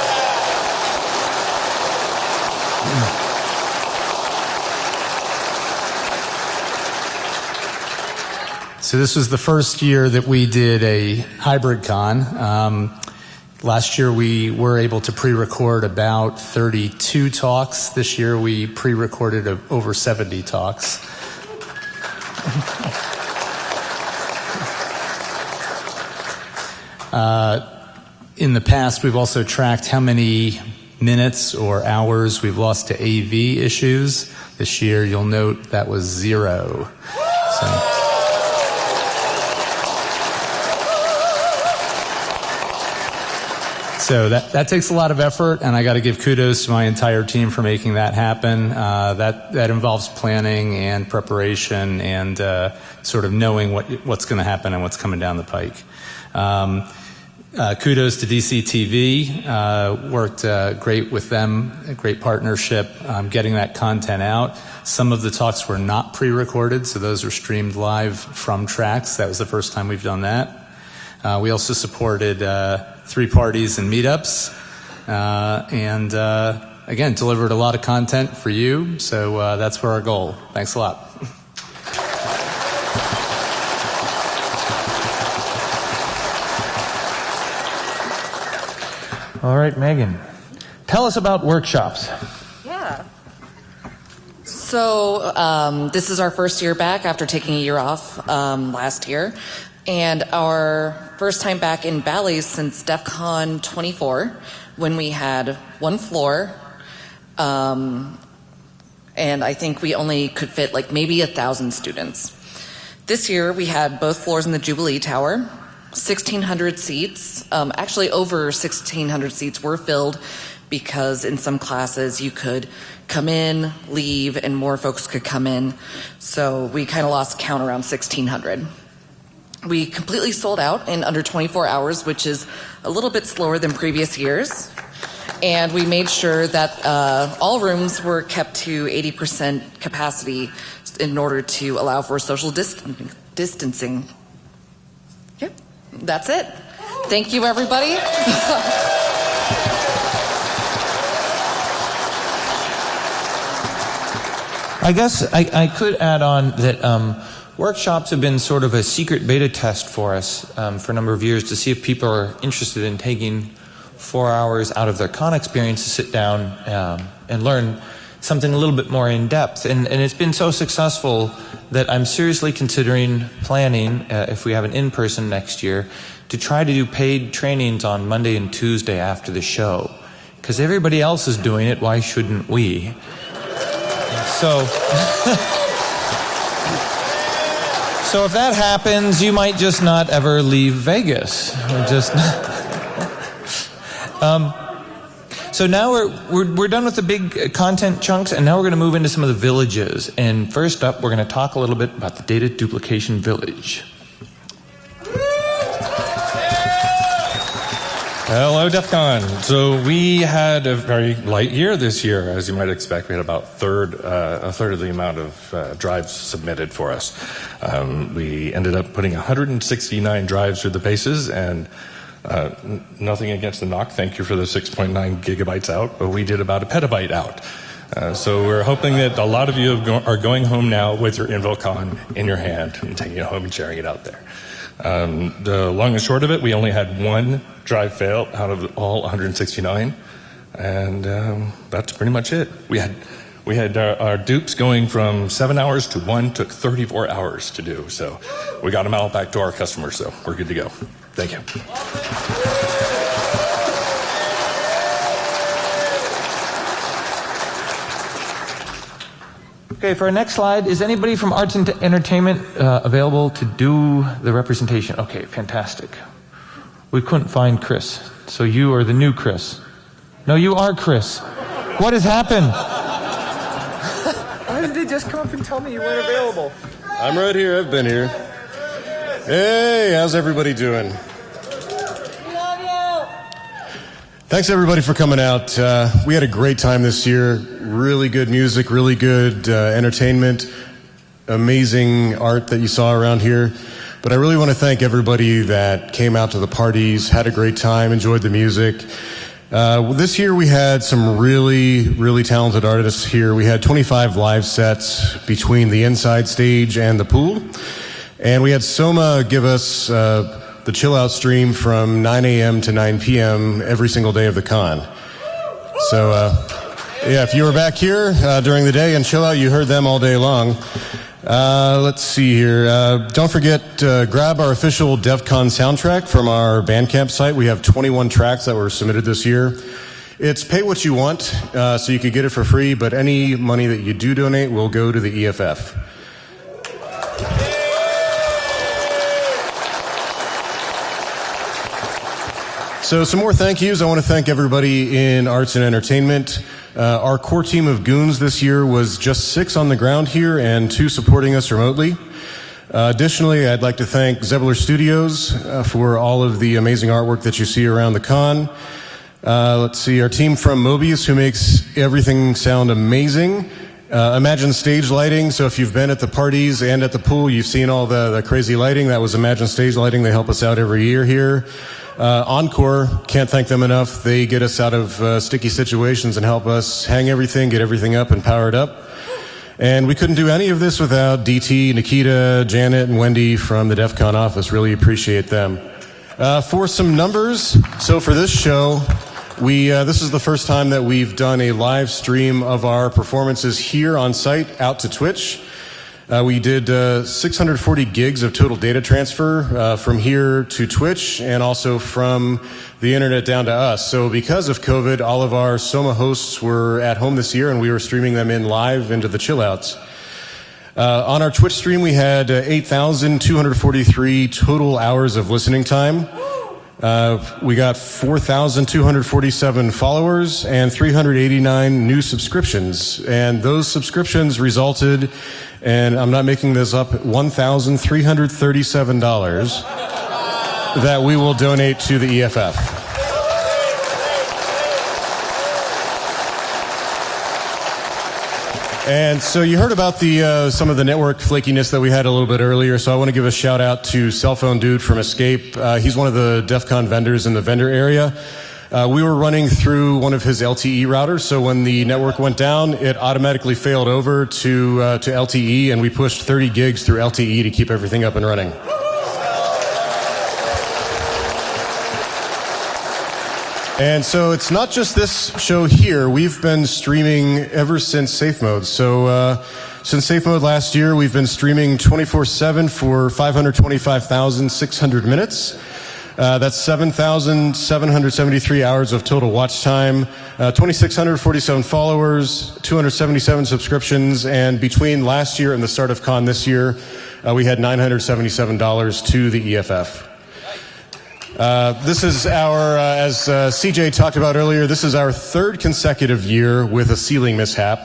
So this was the first year that we did a hybrid con. Um, last year we were able to pre-record about 32 talks. This year we pre-recorded over 70 talks. Uh, in the past, we've also tracked how many minutes or hours we've lost to AV issues. This year, you'll note that was zero. So. So that, that takes a lot of effort, and I got to give kudos to my entire team for making that happen. Uh, that that involves planning and preparation and uh, sort of knowing what what's going to happen and what's coming down the pike. Um, uh, kudos to DCTV. Uh, worked uh, great with them, a great partnership, um, getting that content out. Some of the talks were not pre recorded, so those were streamed live from tracks. That was the first time we've done that. Uh, we also supported uh, three parties and meetups, uh, and again, delivered a lot of content for you, so that's for our goal. Thanks a lot. All right, Megan. Tell us about workshops. Yeah. So, um, this is our first year back after taking a year off um, last year. And our first time back in Bally's since DEF CON 24, when we had one floor. Um, and I think we only could fit like maybe a thousand students. This year we had both floors in the Jubilee Tower, 1,600 seats. Um, actually, over 1,600 seats were filled because in some classes you could come in, leave, and more folks could come in. So we kind of lost count around 1,600. We completely sold out in under 24 hours, which is a little bit slower than previous years. And we made sure that uh, all rooms were kept to 80% capacity in order to allow for social dist distancing. Yep. That's it. Thank you, everybody. I guess I, I, could add on that um, workshops have been sort of a secret beta test for us um, for a number of years to see if people are interested in taking four hours out of their con experience to sit down um, and learn something a little bit more in depth. And, and it's been so successful that I'm seriously considering planning, uh, if we have an in person next year, to try to do paid trainings on Monday and Tuesday after the show. Because everybody else is doing it, why shouldn't we? So. So if that happens, you might just not ever leave Vegas. Or just. um, so now we're, we're, we're done with the big content chunks, and now we're going to move into some of the villages. And first up, we're going to talk a little bit about the data duplication village. Hello, DEF CON. So we had a very light year this year, as you might expect. We had about third, uh, a third of the amount of uh, drives submitted for us. Um, we ended up putting 169 drives through the paces, and uh, nothing against the NOC. Thank you for the 6.9 gigabytes out, but we did about a petabyte out. Uh, so we're hoping that a lot of you go- are going home now with your InfoCon in your hand and taking it home and sharing it out there. Um, the long and short of it, we only had one drive fail out of all 169, and um, that's pretty much it. We had we had our, our dupes going from seven hours to one took 34 hours to do. So we got them out back to our customers. So we're good to go. Thank you. Okay, for our next slide, is anybody from Arts and Entertainment uh, available to do the representation? Okay, fantastic. We couldn't find Chris, so you are the new Chris. No, you are Chris. What has happened? Why did they just come up and tell me you weren't available? I'm right here. I've been here. Hey, how's everybody doing? Thanks everybody for coming out. Uh, we had a great time this year. Really good music, really good uh, entertainment, amazing art that you saw around here. But I really want to thank everybody that came out to the parties, had a great time, enjoyed the music. Uh, this year we had some really, really talented artists here. We had 25 live sets between the inside stage and the pool. And we had Soma give us uh, the chill out stream from 9 a.m. to 9 p.m. every single day of the con. So, uh, yeah, if you were back here uh, during the day and chill out, you heard them all day long. Uh, let's see here. Uh, don't forget, uh, grab our official DEF CON soundtrack from our Bandcamp site. We have 21 tracks that were submitted this year. It's pay what you want, uh, so you could get it for free, but any money that you do donate will go to the EFF. So, some more thank yous. I want to thank everybody in arts and entertainment. Uh, our core team of goons this year was just six on the ground here and two supporting us remotely. Uh, additionally, I'd like to thank Zebbler Studios uh, for all of the amazing artwork that you see around the con. Uh, let's see, our team from Mobius, who makes everything sound amazing. Uh, Imagine Stage Lighting. So if you've been at the parties and at the pool, you've seen all the, the crazy lighting. That was Imagine Stage Lighting. They help us out every year here. Uh, Encore, can't thank them enough. They get us out of uh, sticky situations and help us hang everything, get everything up and power it up. And we couldn't do any of this without DT, Nikita, Janet, and Wendy from the DEF CON office. Really appreciate them. Uh, for some numbers, so for this show, we uh, this is the first time that we've done a live stream of our performances here on site out to Twitch. Uh, we did uh, 640 gigs of total data transfer uh, from here to Twitch and also from the internet down to us. So, because of COVID, all of our Soma hosts were at home this year and we were streaming them in live into the chillouts. Uh, on our Twitch stream, we had uh, 8,243 total hours of listening time. Uh, we got 4,247 followers and 389 new subscriptions. And those subscriptions resulted, and I'm not making this up, $1,337 that we will donate to the EFF. And so you heard about the uh, some of the network flakiness that we had a little bit earlier. So I want to give a shout out to Cell Phone Dude from Escape. Uh, he's one of the DEF CON vendors in the vendor area. Uh, we were running through one of his LTE routers, so when the network went down, it automatically failed over to uh, to LTE, and we pushed 30 gigs through LTE to keep everything up and running. And so it's not just this show here. We've been streaming ever since Safe Mode. So uh, since Safe Mode last year, we've been streaming 24/7 for 525,600 minutes. Uh, that's 7,773 hours of total watch time, uh, 2,647 followers, 277 subscriptions, and between last year and the start of Con this year, uh, we had $977 to the EFF. Uh, this is our, uh, as uh, CJ talked about earlier, this is our third consecutive year with a ceiling mishap.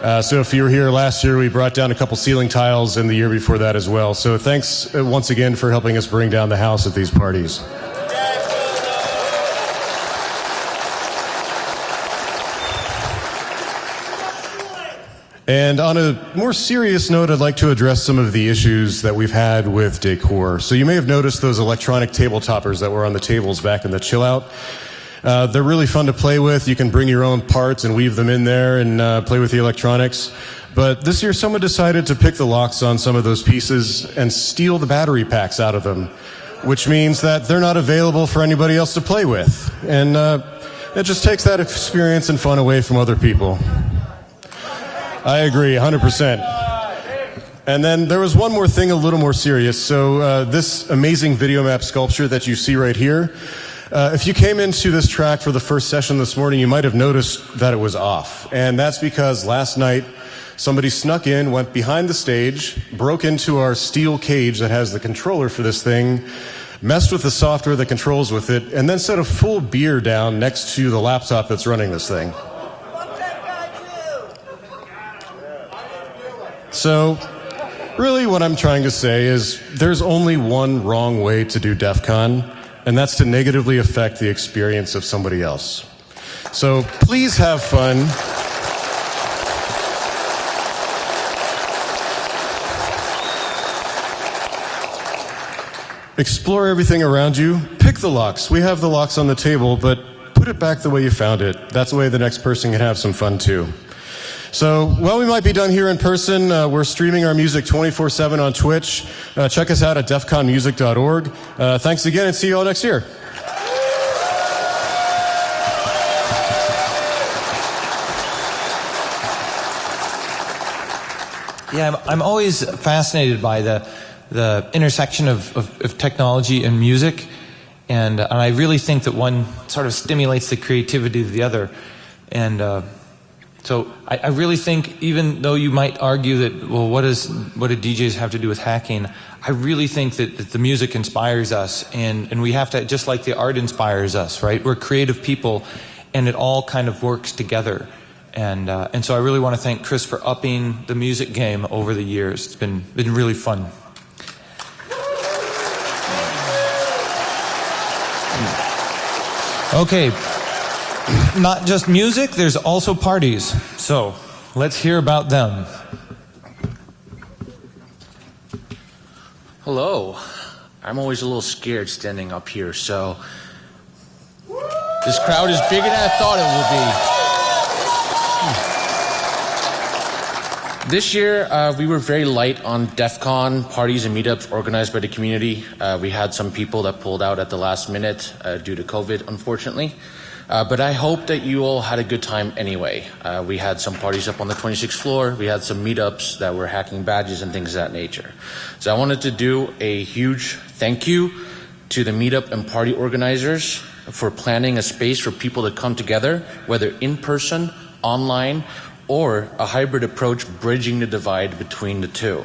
Uh, so if you were here last year, we brought down a couple ceiling tiles, and the year before that as well. So thanks uh, once again for helping us bring down the house at these parties. And on a more serious note, I'd like to address some of the issues that we've had with decor. So you may have noticed those electronic table toppers that were on the tables back in the chill out. Uh, they're really fun to play with. You can bring your own parts and weave them in there and uh, play with the electronics. But this year, someone decided to pick the locks on some of those pieces and steal the battery packs out of them, which means that they're not available for anybody else to play with. And uh, it just takes that experience and fun away from other people. I agree, 100%. And then there was one more thing a little more serious. So, uh, this amazing video map sculpture that you see right here, uh, if you came into this track for the first session this morning, you might have noticed that it was off. And that's because last night, somebody snuck in, went behind the stage, broke into our steel cage that has the controller for this thing, messed with the software that controls with it, and then set a full beer down next to the laptop that's running this thing. So, really, what I'm trying to say is there's only one wrong way to do DEF CON, and that's to negatively affect the experience of somebody else. So, please have fun. Explore everything around you. Pick the locks. We have the locks on the table, but put it back the way you found it. That's the way the next person can have some fun too. So, while we might be done here in person. Uh, we're streaming our music 24 7 on Twitch. Uh, check us out at defconmusic.org. Uh, thanks again and see you all next year. Yeah, I'm, I'm always fascinated by the the intersection of, of, of technology and music, and and I really think that one sort of stimulates the creativity of the other, and uh, so I, I really think even though you might argue that well, what does what do DJs have to do with hacking? I really think that, that the music inspires us, and and we have to just like the art inspires us, right? We're creative people, and it all kind of works together. And, uh, and so I really want to thank Chris for upping the music game over the years. It's been, been really fun. Okay, not just music, there's also parties. So let's hear about them. Hello. I'm always a little scared standing up here, so this crowd is bigger than I thought it would be. This year, uh, we were very light on DEF CON parties and meetups organized by the community. Uh, we had some people that pulled out at the last minute uh, due to COVID, unfortunately. Uh, but I hope that you all had a good time anyway. Uh, we had some parties up on the 26th floor. We had some meetups that were hacking badges and things of that nature. So I wanted to do a huge thank you to the meetup and party organizers for planning a space for people to come together, whether in person, online, or a hybrid approach bridging the divide between the two.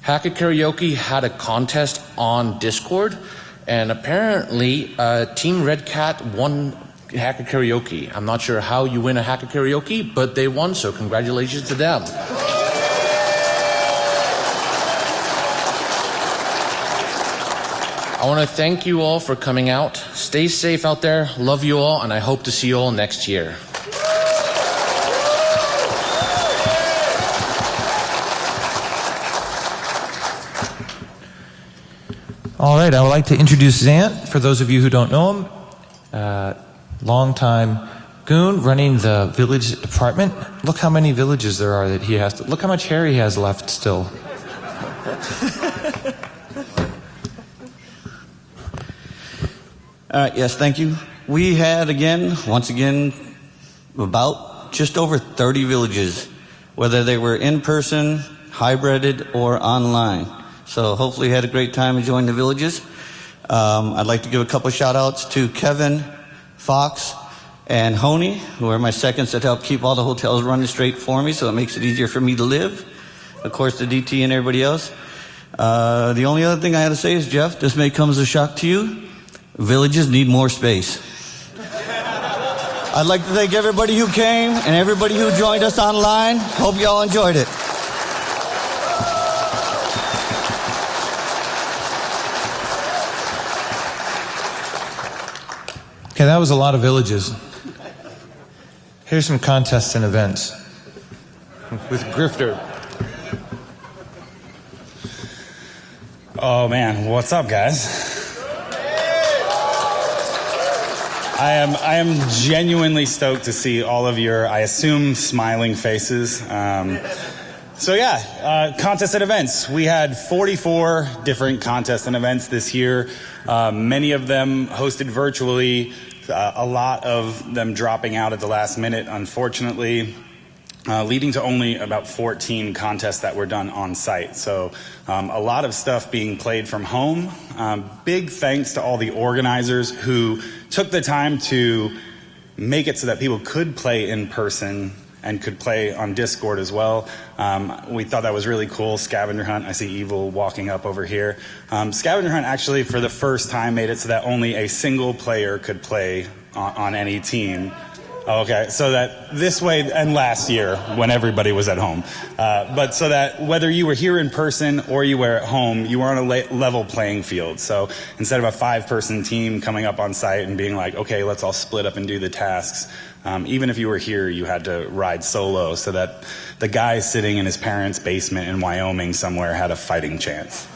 Hacker Karaoke had a contest on Discord, and apparently, uh, Team Red Cat won Hacker Karaoke. I'm not sure how you win a Hacker Karaoke, but they won, so congratulations to them. I want to thank you all for coming out. Stay safe out there. Love you all, and I hope to see you all next year. All right, I would like to introduce Zant. For those of you who don't know him, uh, longtime goon running the village department. Look how many villages there are that he has to. Look how much hair he has left still. All right, yes, thank you. We had again, once again, about just over 30 villages, whether they were in person, hybrided, or online. So hopefully you had a great time enjoying the villages. Um, I'd like to give a couple shout outs to Kevin, Fox, and Honey, who are my seconds that help keep all the hotels running straight for me, so it makes it easier for me to live. Of course, the DT and everybody else. Uh, the only other thing I had to say is, Jeff, this may come as a shock to you. Villages need more space. I'd like to thank everybody who came and everybody who joined us online. Hope you all enjoyed it. Okay, that was a lot of villages. Here's some contests and events with Grifter. Oh man, what's up, guys? I am I am genuinely stoked to see all of your, I assume, smiling faces. Um, so yeah, uh, contests and events. We had 44 different contests and events this year. Uh, many of them hosted virtually. Uh, a lot of them dropping out at the last minute, unfortunately uh, leading to only about 14 contests that were done on site. So um, a lot of stuff being played from home. Um, big thanks to all the organizers who took the time to make it so that people could play in person and could play on Discord as well. Um, we thought that was really cool. Scavenger Hunt, I see Evil walking up over here. Um, Scavenger Hunt actually, for the first time, made it so that only a single player could play on, on any team. Okay, so that this way, and last year when everybody was at home, uh, but so that whether you were here in person or you were at home, you were on a level playing field. So instead of a five person team coming up on site and being like, okay, let's all split up and do the tasks, um, even if you were here, you had to ride solo so that the guy sitting in his parents' basement in Wyoming somewhere had a fighting chance.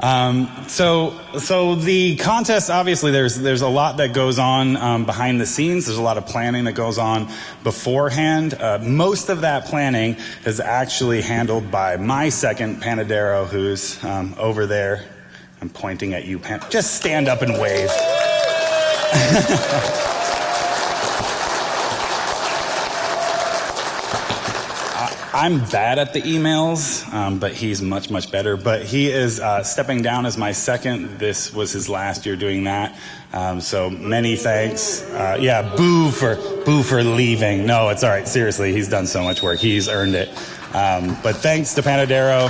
Um, so, so the contest, obviously, there's there's a lot that goes on um, behind the scenes. There's a lot of planning that goes on beforehand. Uh, most of that planning is actually handled by my second Panadero, who's um, over there. I'm pointing at you. Pan- Just stand up and wave. I'm bad at the emails, um, but he's much, much better. But he is uh, stepping down as my second. This was his last year doing that. Um, so many thanks. Uh, yeah, boo for boo for leaving. No, it's all right. Seriously, he's done so much work. He's earned it. Um, but thanks to Panadero.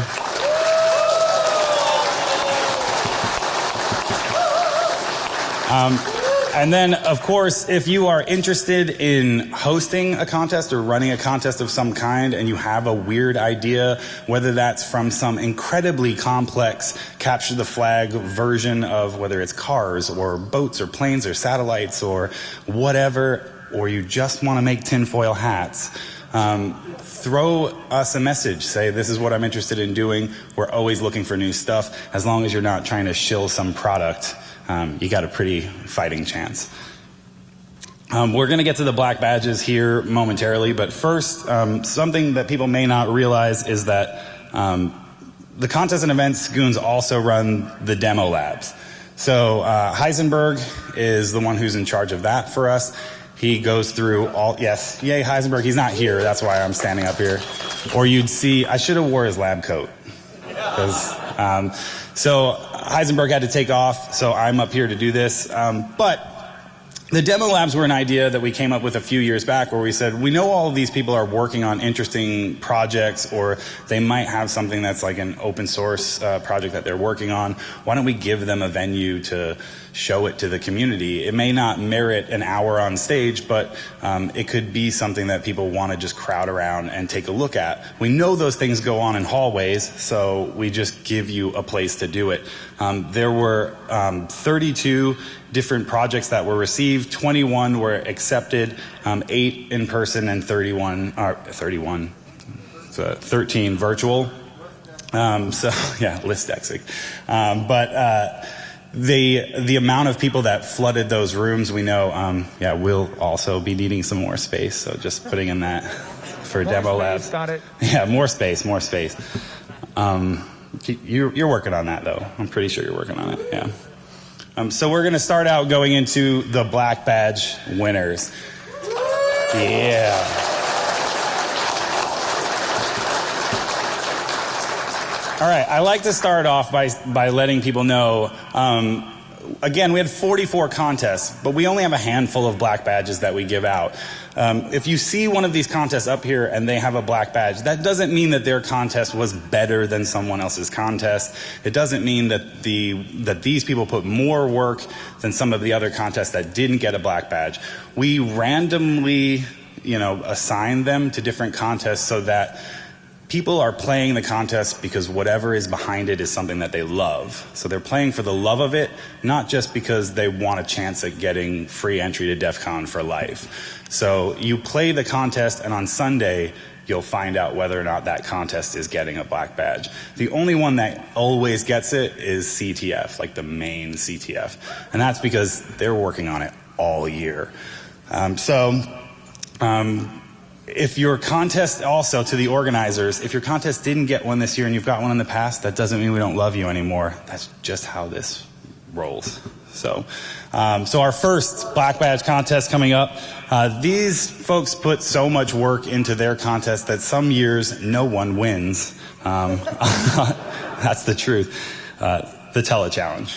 Um, and then, of course, if you are interested in hosting a contest or running a contest of some kind and you have a weird idea, whether that's from some incredibly complex capture the flag version of whether it's cars or boats or planes or satellites or whatever, or you just want to make tinfoil hats, um, throw us a message. Say, this is what I'm interested in doing. We're always looking for new stuff. As long as you're not trying to shill some product um, you got a pretty fighting chance. Um, we're going to get to the black badges here momentarily, but first, um, something that people may not realize is that um, the contest and events goons also run the demo labs. So uh, Heisenberg is the one who's in charge of that for us. He goes through all, yes, yay, Heisenberg. He's not here. That's why I'm standing up here. Or you'd see, I should have wore his lab coat. Um, so Heisenberg had to take off, so I'm up here to do this. Um, but the demo labs were an idea that we came up with a few years back where we said, we know all of these people are working on interesting projects or they might have something that's like an open source uh, project that they're working on. Why don't we give them a venue to show it to the community? It may not merit an hour on stage, but um, it could be something that people want to just crowd around and take a look at. We know those things go on in hallways, so we just give you a place to do it. Um, there were um, 32 different projects that were received. 21 were accepted, um, eight in person, and 31, uh, 31, so 13 virtual. Um, so yeah, list exit. Um, but uh, the the amount of people that flooded those rooms, we know, um, yeah, we'll also be needing some more space. So just putting in that for More demo space, labs. got it. Yeah, more space, more space. Um, you're, you're working on that though. I'm pretty sure you're working on it. Yeah. Um, so we're going to start out going into the black badge winners. Yeah. All right, I like to start off by, by letting people know. Um, again, we had 44 contests, but we only have a handful of black badges that we give out. Um, if you see one of these contests up here and they have a black badge, that doesn't mean that their contest was better than someone else's contest. It doesn't mean that the that these people put more work than some of the other contests that didn't get a black badge. We randomly, you know, assign them to different contests so that people are playing the contest because whatever is behind it is something that they love. So they're playing for the love of it, not just because they want a chance at getting free entry to DEF CON for life. So you play the contest, and on Sunday, you'll find out whether or not that contest is getting a black badge. The only one that always gets it is CTF, like the main CTF. And that's because they're working on it all year. Um, so, um, if your contest also to the organizers, if your contest didn't get one this year and you've got one in the past, that doesn't mean we don't love you anymore. That's just how this rolls. So, um, so our first black badge contest coming up. Uh, these folks put so much work into their contest that some years no one wins. Um, that's the truth. Uh, the Tele Challenge.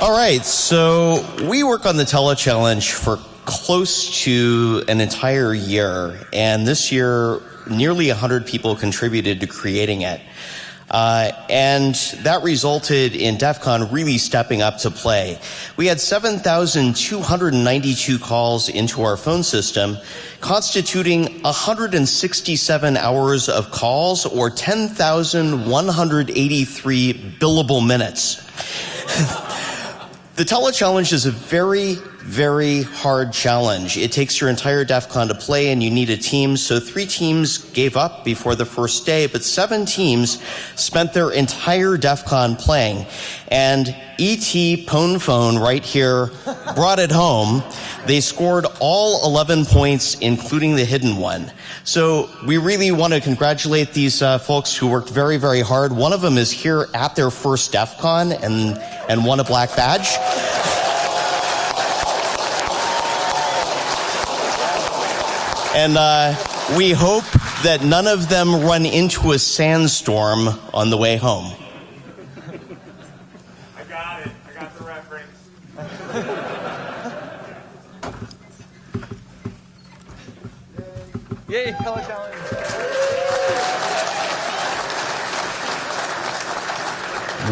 All right, so we work on the Tele Challenge for close to an entire year, and this year, nearly 100 people contributed to creating it. Uh, and that resulted in DEF CON really stepping up to play. We had 7,292 calls into our phone system, constituting 167 hours of calls or 10,183 billable minutes. The Tele Challenge is a very, very hard challenge. It takes your entire DEF CON to play and you need a team. So three teams gave up before the first day, but seven teams spent their entire DEF CON playing. And ET Pwn Phone right here brought it home. They scored all 11 points, including the hidden one. So we really want to congratulate these uh, folks who worked very, very hard. One of them is here at their first DEF CON and, and won a black badge. And uh, we hope that none of them run into a sandstorm on the way home. I got it. I got the reference. Yay, Tele Challenge.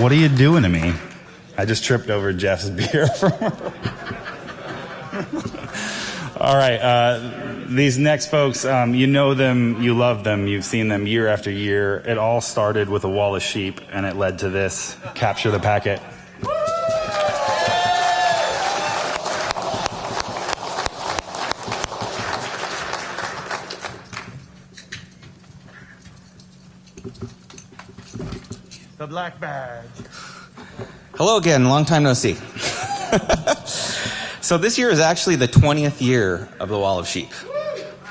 What are you doing to me? I just tripped over Jeff's beer. All right. Uh, these next folks, um, you know them, you love them, you've seen them year after year. It all started with a wall of sheep, and it led to this capture the packet. The black badge. Hello again, long time no see. so this year is actually the 20th year of the Wall of Sheep.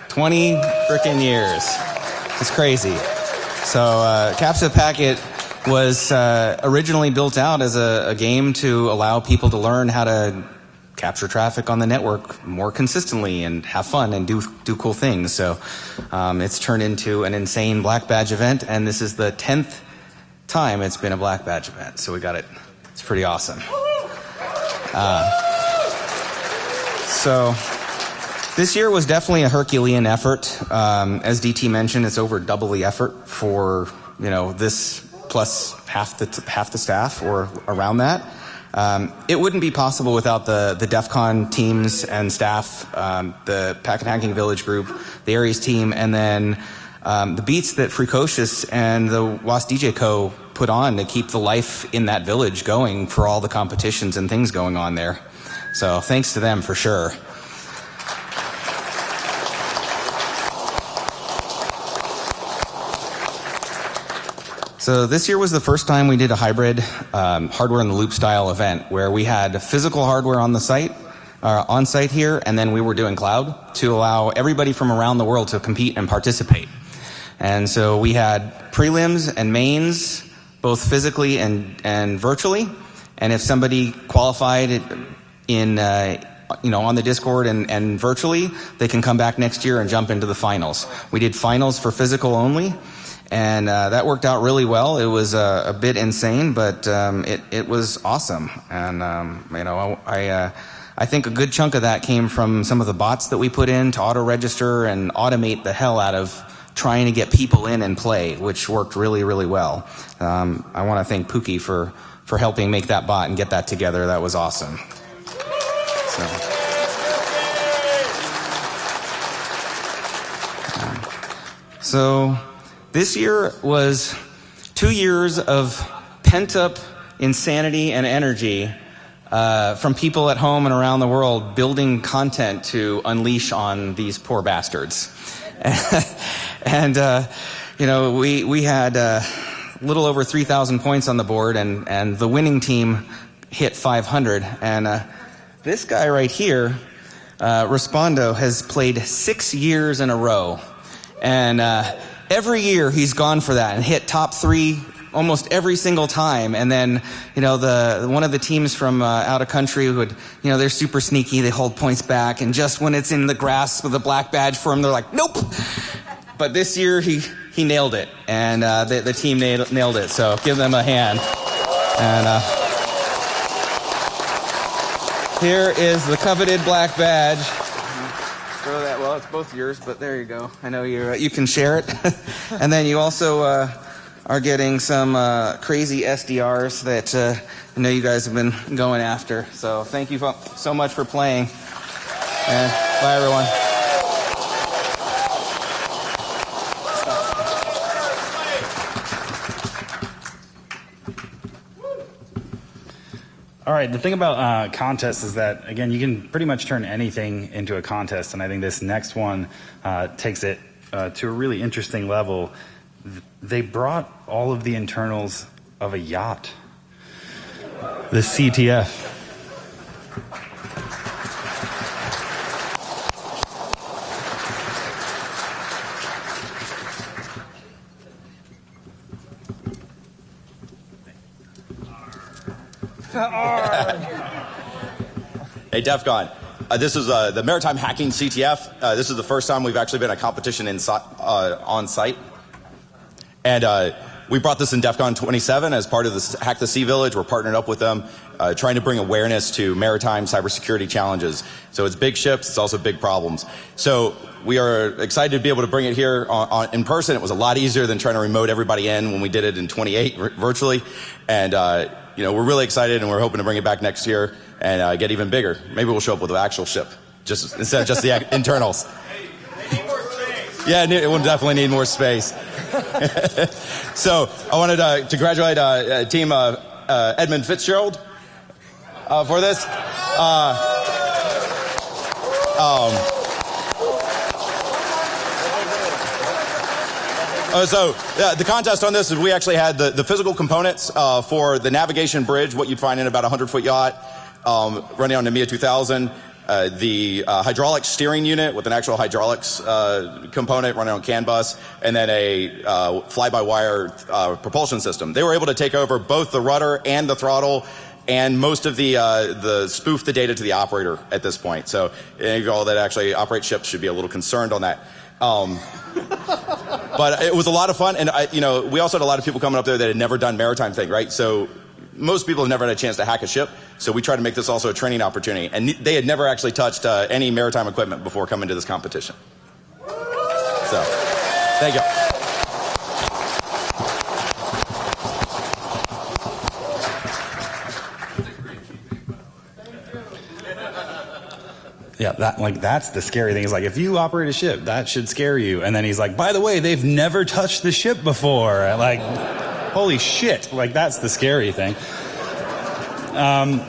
20 freaking years. It's crazy. So uh, the Packet was uh, originally built out as a, a game to allow people to learn how to capture traffic on the network more consistently and have fun and do do cool things. So um, it's turned into an insane black badge event, and this is the tenth time it's been a black badge event. So we got it. It's pretty awesome. Uh, so this year was definitely a Herculean effort. Um, as DT mentioned, it's over double the effort for you know this plus half the half the staff or around that. Um, it wouldn't be possible without the, the DEF CON teams and staff, um, the Packet Hacking Village group, the Aries team, and then um, the beats that Precocious and the WAS DJ Co. put on to keep the life in that village going for all the competitions and things going on there. So thanks to them for sure. So this year was the first time we did a hybrid um, hardware in the loop style event where we had physical hardware on the site uh, on site here, and then we were doing cloud to allow everybody from around the world to compete and participate. And so we had prelims and mains, both physically and, and virtually. And if somebody qualified in, uh, you know, on the Discord and, and virtually, they can come back next year and jump into the finals. We did finals for physical only, and uh, that worked out really well. It was uh, a bit insane, but um, it, it was awesome. And, um, you know, I, uh, I think a good chunk of that came from some of the bots that we put in to auto register and automate the hell out of trying to get people in and play, which worked really, really well. Um, I want to thank Pookie for, for helping make that bot and get that together. That was awesome. So. So, this year was two years of pent up insanity and energy uh, from people at home and around the world building content to unleash on these poor bastards. and, uh, you know, we, we had uh, a little over 3,000 points on the board, and, and the winning team hit 500. And uh, this guy right here, uh, Respondo, has played six years in a row. And uh, every year he's gone for that and hit top three almost every single time. And then, you know, the one of the teams from uh, out of country would, you know, they're super sneaky. They hold points back, and just when it's in the grasp of the black badge for him, they're like, nope. But this year he he nailed it, and uh, the, the team nailed, nailed it. So give them a hand. And uh, here is the coveted black badge. Throw that. Well, it's both yours, but there you go. I know you you can share it. and then you also uh, are getting some uh, crazy SDRs that uh, I know you guys have been going after. So thank you so much for playing. And bye, everyone. All right, the thing about uh, contests is that, again, you can pretty much turn anything into a contest, and I think this next one uh, takes it uh, to a really interesting level. They brought all of the internals of a yacht, the CTF. Hey, DEF CON. Uh, this is uh, the Maritime Hacking CTF. Uh, this is the first time we've actually been a competition in, uh, on site. And uh, we brought this in DEF CON 27 as part of the Hack the Sea Village. We're partnered up with them, uh, trying to bring awareness to maritime cybersecurity challenges. So it's big ships, it's also big problems. So we are excited to be able to bring it here on, on, in person. It was a lot easier than trying to remote everybody in when we did it in 28 virtually. And you know, we're really excited and we're hoping to bring it back next year and uh, get even bigger. Maybe we'll show up with an actual ship just instead of just the internals. yeah, it will definitely need more space. so I wanted uh, to congratulate uh, Team uh, uh, Edmund Fitzgerald uh, for this. Um, Uh, so uh, the contest on this is we actually had the, the physical components uh, for the navigation bridge, what you'd find in about a 100 foot yacht, um, running on NMEA 2000. Uh, the uh, hydraulic steering unit with an actual hydraulics uh, component running on CAN bus, and then a fly-by-wire propulsion system. They were able to take over both the rudder and the throttle and most of the uh, the spoof the data to the operator at this point. So any of y'all that actually operate ships should be a little concerned on that. Um, but it was a lot of fun, and I, you know, we also had a lot of people coming up there that had never done maritime thing, right? So most people have never had a chance to hack a ship, so we tried to make this also a training opportunity. And they had never actually touched uh, any maritime equipment before coming to this competition. So, thank you. Yeah, that like that's the scary thing. Is like if you operate a ship, that should scare you. And then he's like, by the way, they've never touched the ship before. Like, holy shit! Like that's the scary thing. Um,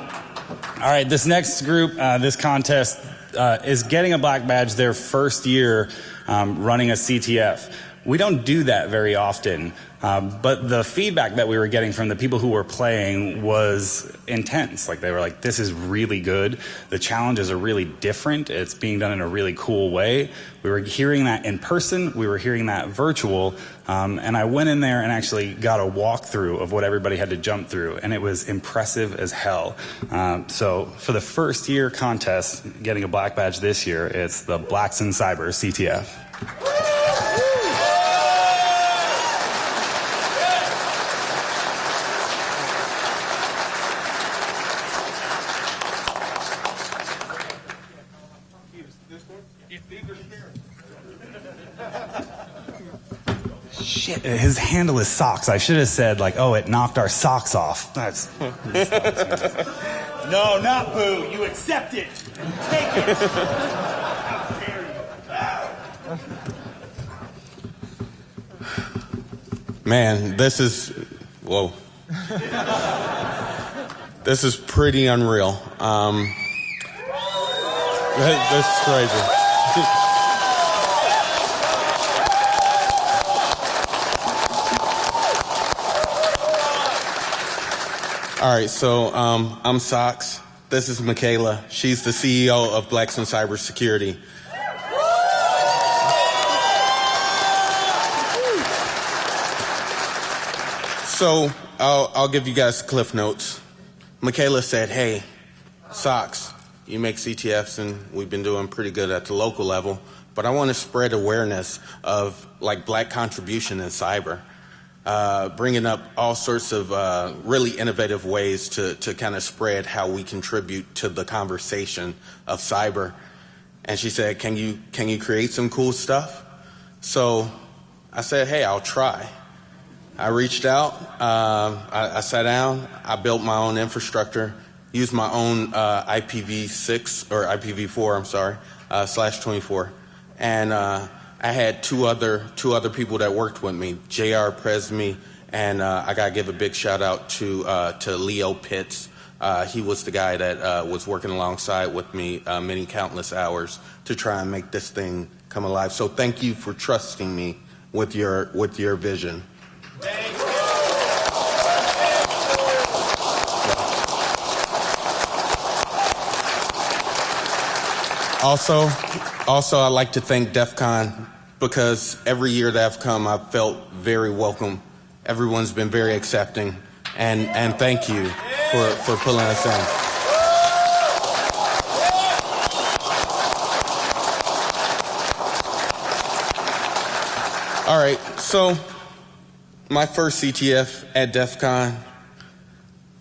all right, this next group, uh, this contest uh, is getting a black badge their first year um, running a CTF. we don't do that very often. Um, but the feedback that we were getting from the people who were playing was intense. Like they were like, "This is really good. The challenges are really different. It's being done in a really cool way." We were hearing that in person. We were hearing that virtual. Um, and I went in there and actually got a walkthrough of what everybody had to jump through, and it was impressive as hell. Um, so for the first year contest, getting a black badge this year, it's the Blacks in Cyber CTF. His handle is socks. I should have said like, oh, it knocked our socks off. That's. No, not boo. You accept it. Take it. Man, this is whoa. this is pretty unreal. Um, that- this is crazy. All right, so um, I'm Socks. This is Michaela. She's the CEO of Blacks in Cybersecurity. So I'll, I'll give you guys cliff notes. Michaela said, Hey, Socks, you make CTFs and we've been doing pretty good at the local level, but I want to spread awareness of like black contribution in cyber. Uh, bringing up all sorts of uh, really innovative ways to, to kind of spread how we contribute to the conversation of cyber. And she said, can you, can you create some cool stuff? So I said, hey, I'll try. I reached out, uh, I, I sat down, I built my own infrastructure, used my own uh, IPv6 or IPv4, I'm sorry, uh, slash 24, and I had two other two other people that worked with me, Jr. Presme, and uh, I gotta give a big shout out to uh, to Leo Pitts. Uh, he was the guy that uh, was working alongside with me uh, many countless hours to try and make this thing come alive. So thank you for trusting me with your with your vision. Also, also I'd like to thank DEF CON because every year that I've come, I've felt very welcome. Everyone's been very accepting, and, and thank you for, for pulling us in. All right, so my first CTF at DEF CON,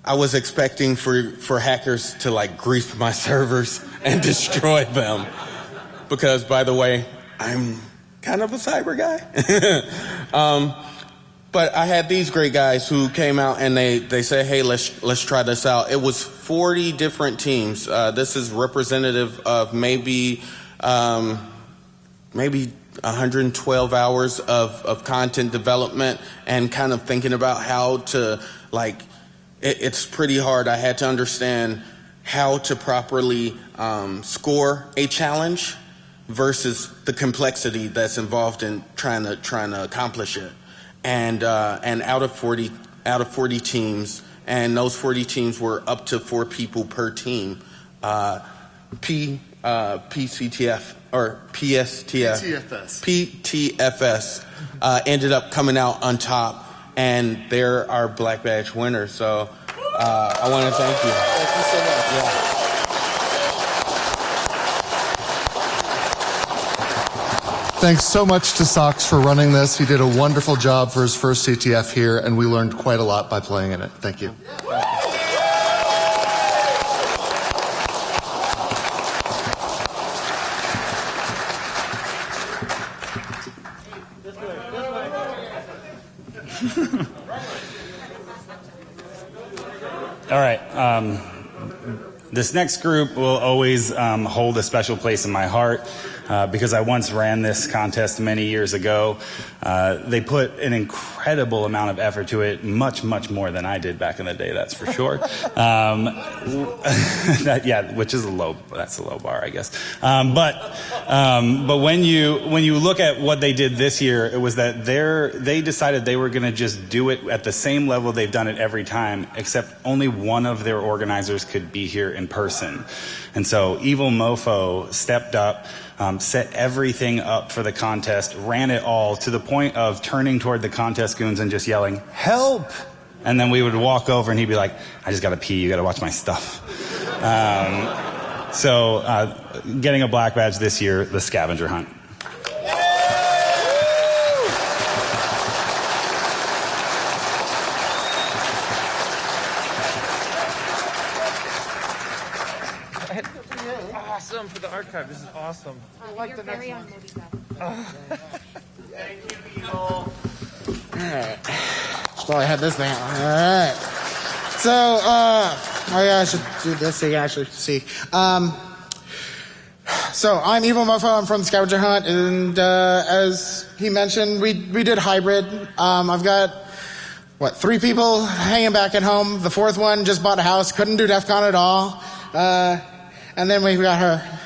I was expecting for, for hackers to like grief my servers and destroy them. Because, by the way, I'm kind of a cyber guy. um, but I had these great guys who came out and they, they said, hey, let's, let's try this out. It was 40 different teams. Uh, this is representative of maybe, um, maybe 112 hours of, of content development and kind of thinking about how to, like, it, it's pretty hard. I had to understand how to properly um, score a challenge versus the complexity that's involved in trying to trying to accomplish it. And uh, and out of 40 out of 40 teams, and those 40 teams were up to four people per team. Uh, P uh, PCTF or PSTF PTFS. PTFS uh, ended up coming out on top, and they're our black badge winner. So uh, I want to thank you. Thank you so much. Yeah. Thanks so much to Socks for running this. He did a wonderful job for his first CTF here, and we learned quite a lot by playing in it. Thank you. All right. Um, this next group will always um, hold a special place in my heart. Uh, because I once ran this contest many years ago. Uh, they put an incredible amount of effort to it, much, much more than I did back in the day, that's for sure. Um, that, yeah, which is a low, that's a low bar, I guess. Um, but, um, but when you, when you look at what they did this year, it was that they're, they decided they were going to just do it at the same level they've done it every time, except only one of their organizers could be here in person. And so Evil Mofo stepped up, um, set everything up for the contest, ran it all to the point of turning toward the contest goons and just yelling, help! And then we would walk over and he'd be like, I just gotta pee, you gotta watch my stuff. Um, so, uh, getting a black badge this year, the scavenger hunt. Awesome for the archive. This is awesome. I like the next one. Thank you, people. Alright. Well, I had this thing. Alright. So, uh, oh yeah, I should do this so you can actually see. Um, so I'm Evil Mofo. I'm from Scavenger Hunt, and uh, as he mentioned, we we did hybrid. Um, I've got what three people hanging back at home. The fourth one just bought a house, couldn't do DEF CON at all, uh, and then we got her.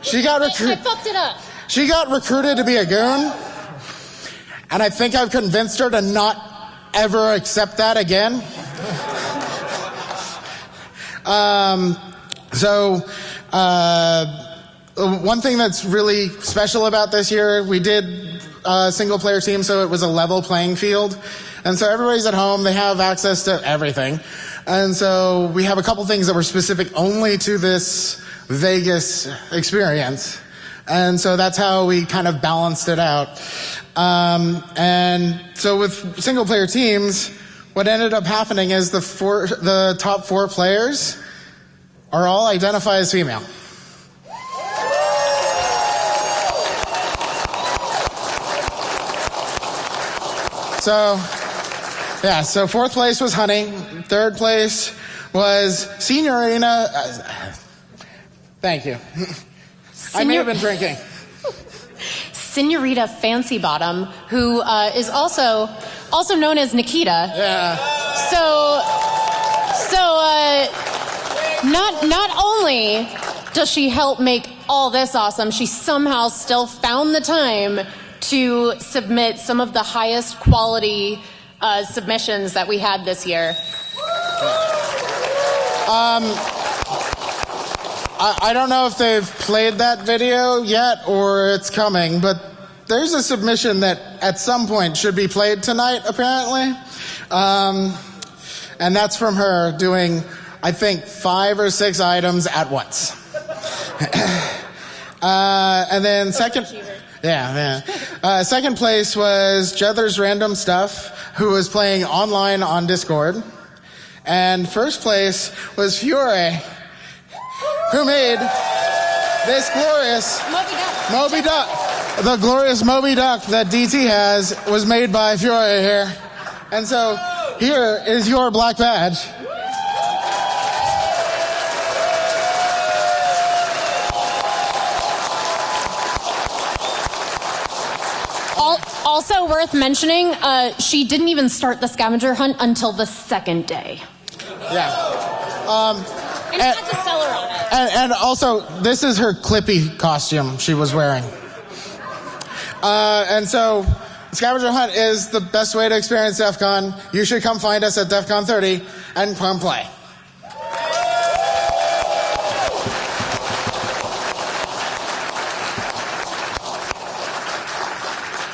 She got recruited. I fucked it up. She got recruited to be a goon, and I think I've convinced her to not ever accept that again. Um, so, uh, one thing that's really special about this year, we did a single player team, so it was a level playing field. And so everybody's at home, they have access to everything. And so we have a couple things that were specific only to this Vegas experience. And so that's how we kind of balanced it out. Um, and so with single player teams, what ended up happening is the four, the top four players are all identified as female. So, yeah, so fourth place was Honey. Third place was Signorina. Uh, thank you. I may have been drinking. Senorita Fancy Bottom, who uh, is also also known as Nikita. Yeah. So, so uh, not not only does she help make all this awesome, she somehow still found the time to submit some of the highest quality uh, submissions that we had this year. Um, I, I don't know if they've played that video yet or it's coming, but there's a submission that at some point should be played tonight, apparently. Um, and that's from her doing, I think, five or six items at once. uh, and then second. Yeah, yeah. Uh, second place was Jether's Random Stuff, who was playing online on Discord. And first place was Fiore, who made this glorious Moby Duck. The glorious Moby Duck that DT has was made by Fiore here. And so here is your black badge. Also worth mentioning, uh, she didn't even start the scavenger hunt until the second day. Yeah. Um, And, had to sell her on it. And, and also, this is her Clippy costume she was wearing. Uh, and so, Scavenger Hunt is the best way to experience DEF CON. You should come find us at DEF CON 30 and come play.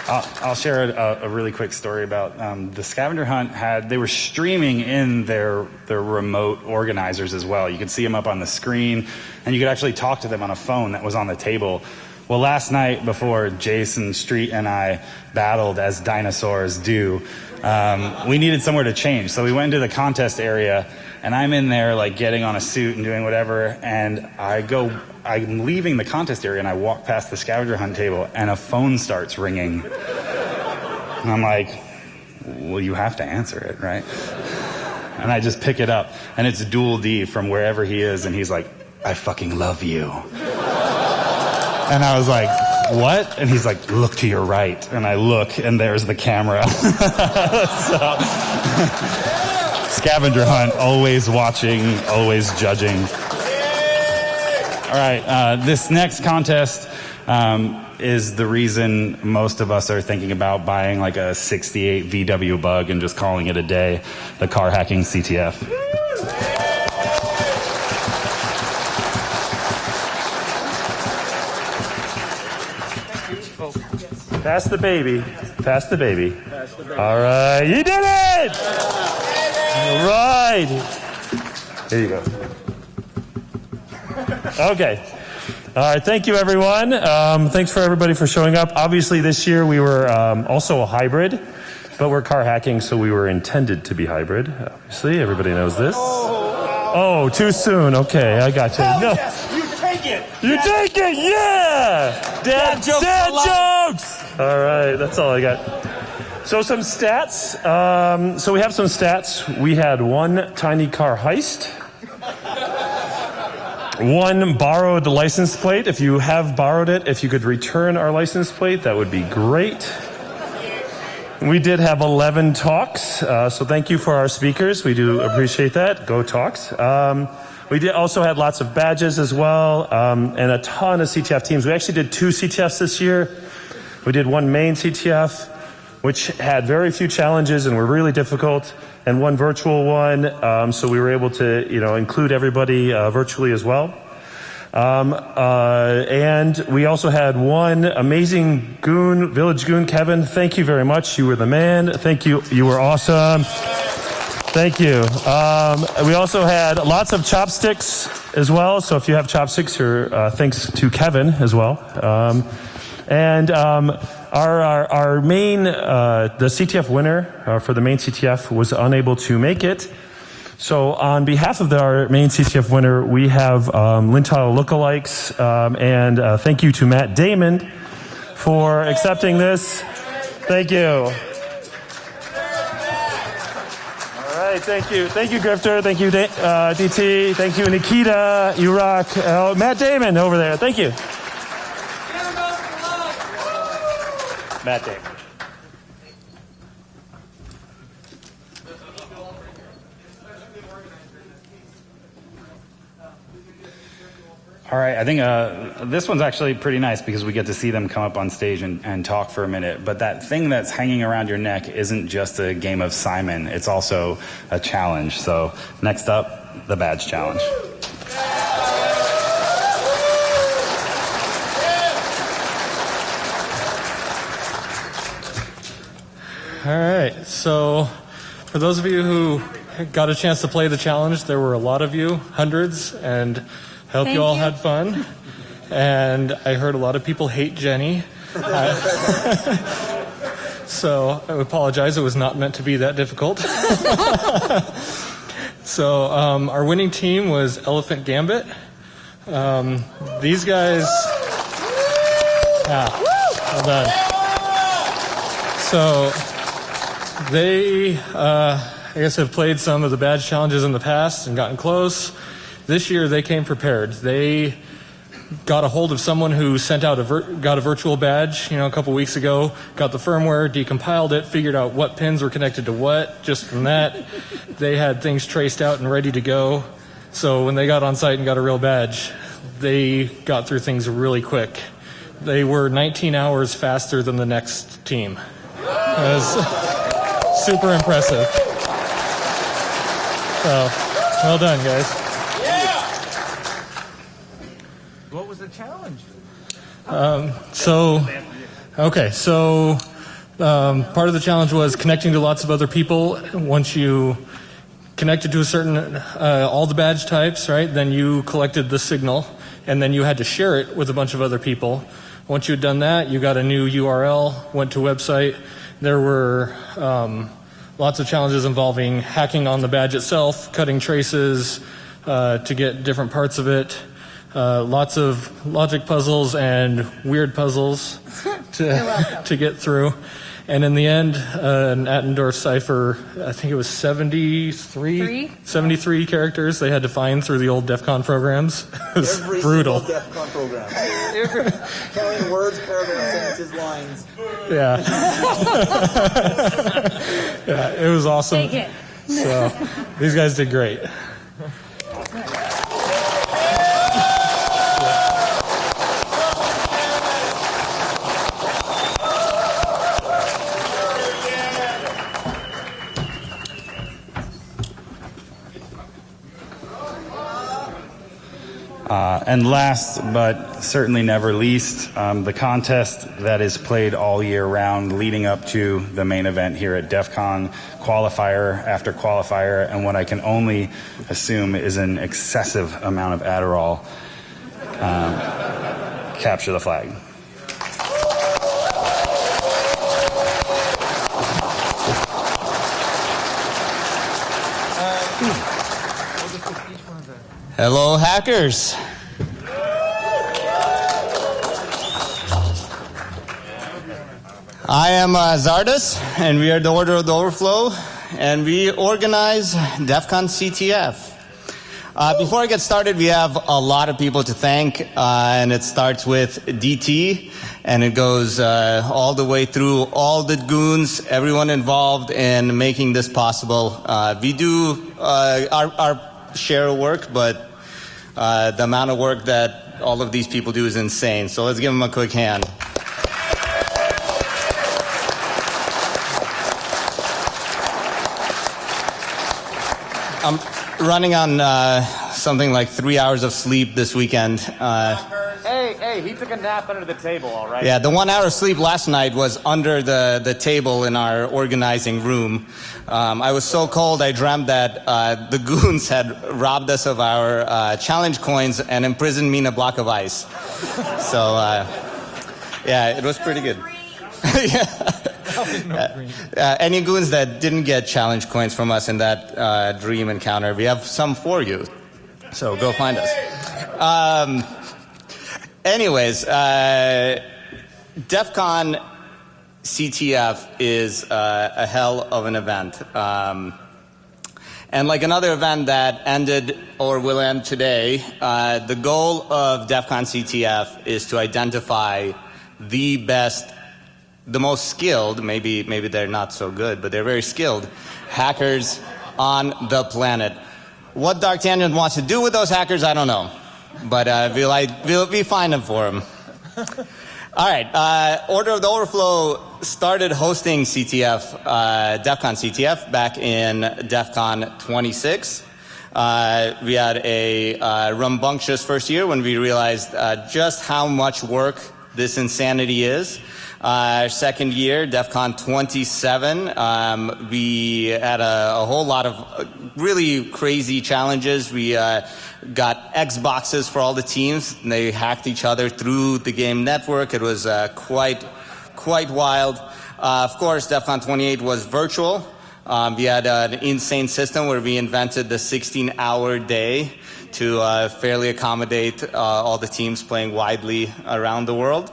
I'll, I'll share a, a really quick story about um, the scavenger hunt. Had they were streaming in their their remote organizers as well. You could see them up on the screen, and you could actually talk to them on a phone that was on the table. Well, last night before Jason Street and I battled as dinosaurs do, um, we needed somewhere to change. So we went into the contest area, and I'm in there like getting on a suit and doing whatever, and I go. I'm leaving the contest area and I walk past the scavenger hunt table and a phone starts ringing. And I'm like, well, you have to answer it, right? And I just pick it up and it's Dual D from wherever he is and he's like, I fucking love you. And I was like, what? And he's like, look to your right. And I look, and there's the camera. so, scavenger hunt, always watching, always judging. All right, uh, this next contest um, is the reason most of us are thinking about buying like a 68 VW bug and just calling it a day, the car hacking CTF. Pass the baby. Pass the baby. All right, you did it! All right. Here you go. Okay. All right. Thank you, everyone. Um, thanks for everybody for showing up. Obviously, this year we were um, also a hybrid, but we're car hacking, so we were intended to be hybrid. Obviously, everybody knows this. Oh, too soon. Okay, I got you. No. You take it. You take it, yeah! Dad, jokes dad jokes! All right, that's all I got. So, some stats. Um, so, we have some stats. We had one tiny car heist, one borrowed license plate. If you have borrowed it, if you could return our license plate, that would be great. We did have 11 talks, uh, so thank you for our speakers. We do appreciate that. Go talks. Um, we did also had lots of badges as well, um, and a ton of CTF teams. We actually did two CTFs this year. We did one main CTF, which had very few challenges and were really difficult, and one virtual one. Um, so we were able to, you know, include everybody uh, virtually as well. Um, uh, and we also had one amazing goon, village goon, Kevin. Thank you very much. You were the man. Thank you. You were awesome. Thank you. Um, we also had lots of chopsticks as well. So if you have chopsticks, your uh, thanks to Kevin as well. Um, and um, our, our, our main, uh, the CTF winner uh, for the main CTF was unable to make it. So on behalf of the, our main CTF winner, we have um, Lintile lookalikes, um, and uh, thank you to Matt Damon for accepting this. Thank you. All right, thank you. Thank you, Grifter. Thank you, uh, DT. Thank you, Nikita. Rock. Uh, Matt Damon over there. Thank you. Matt. All right, I think uh, this one's actually pretty nice because we get to see them come up on stage and, and talk for a minute. But that thing that's hanging around your neck isn't just a game of Simon, it's also a challenge. So, next up, the badge challenge. All right. So, for those of you who got a chance to play the challenge, there were a lot of you, hundreds, and I hope Thank you all you. had fun. And I heard a lot of people hate Jenny. So I apologize. It was not meant to be that difficult. so um, our winning team was Elephant Gambit. Um, these guys. Yeah, well done. So they, uh, I guess, have played some of the badge challenges in the past and gotten close. This year, they came prepared. They got a hold of someone who sent out a got a virtual badge, you know, a couple weeks ago. Got the firmware, decompiled it, figured out what pins were connected to what. Just from that, they had things traced out and ready to go. So when they got on site and got a real badge, they got through things really quick. They were 19 hours faster than the next team. Was super impressive. So, well done, guys. What was the challenge? Um, so, okay, so um, part of the challenge was connecting to lots of other people. Once you connected to a certain, uh, all the badge types, right, then you collected the signal, and then you had to share it with a bunch of other people. Once you had done that, you got a new URL, went to website. There were um, lots of challenges involving hacking on the badge itself, cutting traces uh, to get different parts of it. Uh, lots of logic puzzles and weird puzzles to, to get through. And in the end, uh, an Attendorf cipher, I think it was 73, Three? 73 characters they had to find through the old DEF CON programs. it was Every brutal. single DEF CON program. Counting words, paragraphs, sentences, lines. Yeah. yeah, it was awesome. Take it. So these guys did great. Uh, and last but certainly never least, um, the contest that is played all year round leading up to the main event here at DEF CON, qualifier after qualifier, and what I can only assume is an excessive amount of Adderall. Um, capture the flag. Hello, hackers. I am uh, and we are the Order of the Overflow, and we organize DEF CON CTF. Uh, before I get started, we have a lot of people to thank, uh, and it starts with DT, and it goes uh, all the way through all the goons, everyone involved in making this possible. Uh, we do uh, our, our share of work, but uh, the amount of work that all of these people do is insane. So let's give them a quick hand. I'm running on uh, something like three hours of sleep this weekend. Uh, Hey, hey, he took a nap under the table, all right? yeah, the one hour of sleep last night was under the, the table in our organizing room. Um, I was so cold, I dreamt that uh, the goons had robbed us of our uh, challenge coins and imprisoned me in a block of ice. So, uh, yeah, it was pretty good. Uh, uh, any goons that didn't get challenge coins from us in that uh, dream encounter, we have some for you. So go find us. Um, anyways, uh, DEF CON CTF is uh, a hell of an event. Um, and like another event that ended or will end today, uh, the goal of DEF CON CTF is to identify the best the most skilled, maybe maybe they're not so good, but they're very skilled hackers on the planet. What Dark Tangent wants to do with those hackers, I don't know, but uh, we'll, I, we'll we find them for them. All right, uh, Order of the Overflow started hosting CTF, uh, DEF CON CTF back in DEF CON 26. Uh, we had a uh, first year when we realized uh, just how much work this insanity is. Uh, second year, DEF CON 27, um, we had a, a, whole lot of uh, really crazy challenges. We uh, got Xboxes for all the teams. And they hacked each other through the game network. It was uh, quite, quite wild. Uh, of course, DEF CON 28 was virtual. Um, we had an insane system where we invented the 16-hour day to uh, fairly accommodate all the teams playing widely around the world.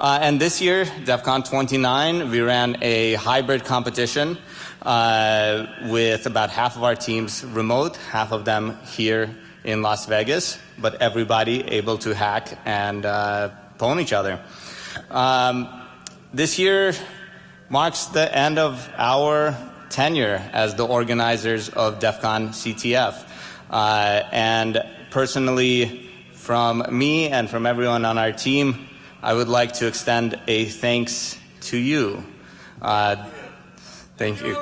Uh, and this year, DEF CON 29, we ran a hybrid competition uh, with about half of our teams remote, half of them here in Las Vegas, but everybody able to hack and uh, pwn each other. Um, this year marks the end of our tenure as the organizers of DEF CON CTF. Uh, and personally, from me and from everyone on our team, I would like to extend a thanks to you. Uh, thank you.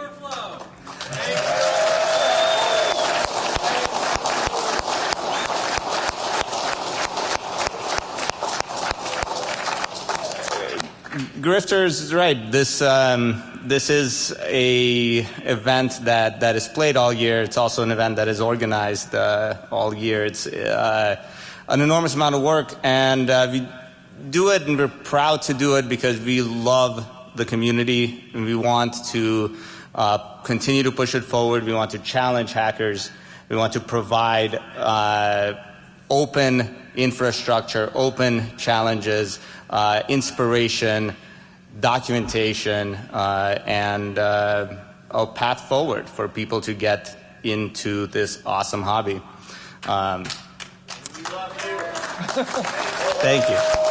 Grifters right. This um, this is a event that that is played all year. It's also an event that is organized uh, all year. It's uh, an enormous amount of work, and uh, we do it and we're proud to do it because we love the community and we want to uh, continue to push it forward. We want to challenge hackers. We want to provide uh, open infrastructure, open challenges, uh, inspiration, documentation, uh, and uh, a path forward for people to get into this awesome hobby. Um, thank you.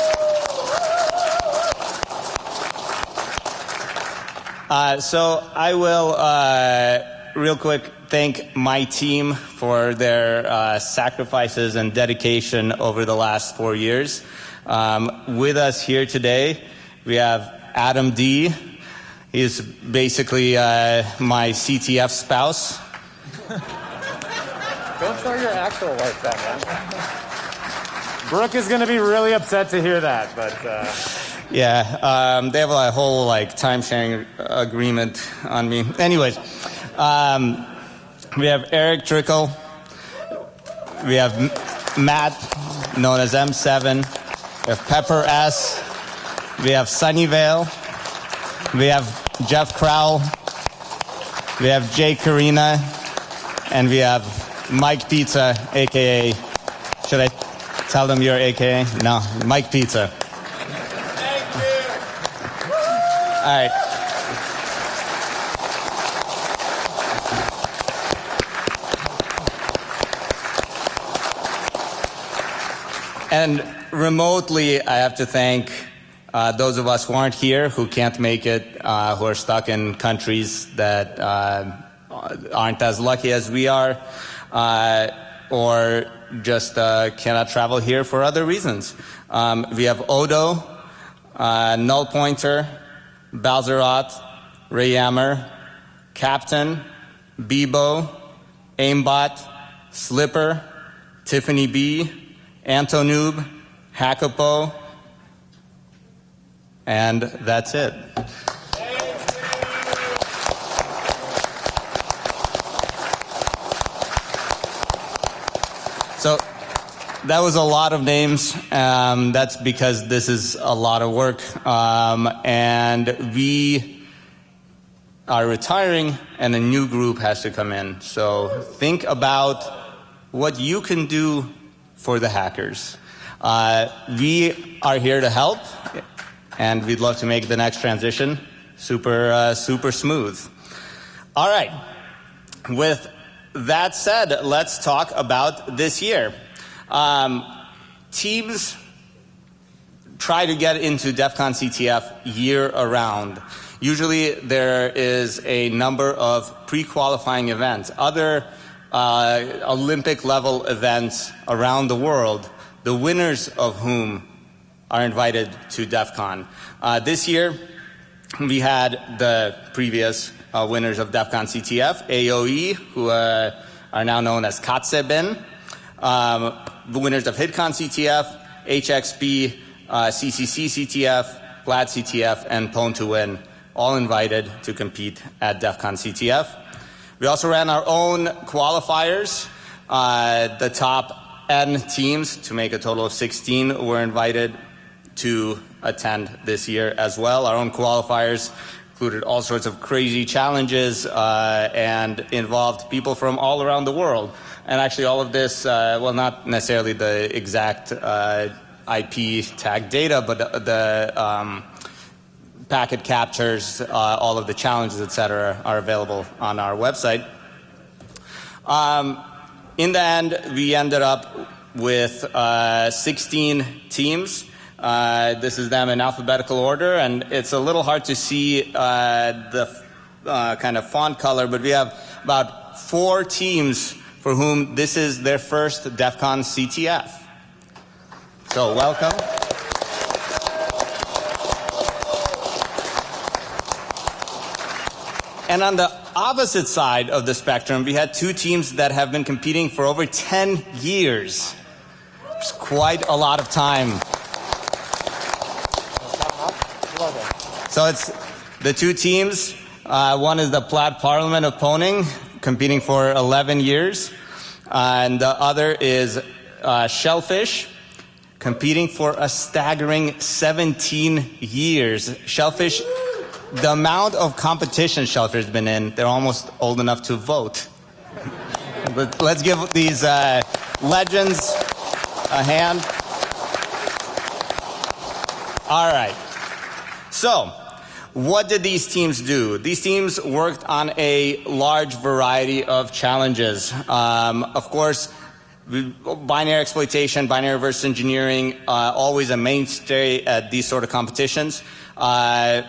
Uh, so I will, uh, real quick, thank my team for their uh, sacrifices and dedication over the last four years. Um, with us here today, we have Adam D. He's basically uh, my CTF spouse. Don't tell your actual wife that, man. Brooke is going to be really upset to hear that, but. Yeah, um, they have a whole like time sharing agreement on me. Anyways, um, we have Erik Trickel. We have Matt, known as M7. We have Pepper S. We have Sunnyvale. We have Jeff Crowell. We have Jay Karina. And we have Mike Pizza, aka. Should I tell them your aka? No, Mike Pizza. All right. And remotely, I have to thank uh, those of us who aren't here, who can't make it, uh, who are stuck in countries that uh, aren't as lucky as we are, uh, or just uh, cannot travel here for other reasons. Um, we have Odo, uh, Null Pointer, Balzerat, Rayammer, Captain, Bebo, Aimbot, Slipper, Tiffany B, Antonoob, Hackapo, and that's it. So that was a lot of names. Um, that's because this is a lot of work. Um, and we are retiring, and a new group has to come in. So think about what you can do for the hackers. Uh, we are here to help, and we'd love to make the next transition super, uh, super smooth. All right. With that said, let's talk about this year. Um, teams try to get into DEF CON CTF year around. Usually there is a number of pre-qualifying events, other uh, Olympic level events around the world, the winners of whom are invited to DEF CON. Uh, this year, we had the previous uh, winners of DEF CON CTF, AOE, who uh, are now known as Katzebin, um, the winners of Hitcon CTF, HXP, uh, CCC CTF, GLAD CTF, and Pwn to Win, all invited to compete at DEF CON CTF. We also ran our own qualifiers. Uh, the top N teams, to make a total of 16, were invited to attend this year as well. Our own qualifiers included all sorts of crazy challenges uh, and involved people from all around the world. And actually, all of this, uh, well, not necessarily the exact uh, IP tag data, but the, the um, packet captures, uh, all of the challenges, et cetera, are available on our website. Um, in the end, we ended up with uh, 16 teams. Uh, this is them in alphabetical order, and it's a little hard to see uh, the kind of font color, but we have about four teams for whom this is their first DEF CON CTF. So, welcome. And on the opposite side of the spectrum, we had two teams that have been competing for over 10 years. It's quite a lot of time. So it's the two teams. Uh, one is the Plaid Parliament of Pwning, competing for 11 years. and the other is uh, Shellphish, competing for a staggering 17 years. Shellphish the amount of competition Shellphish has been in, they're almost old enough to vote. but let's give these uh, legends a hand. All right. So, what did these teams do? These teams worked on a large variety of challenges. Um, of course, binary exploitation, binary reverse engineering, uh, always a mainstay at these sort of competitions. Uh,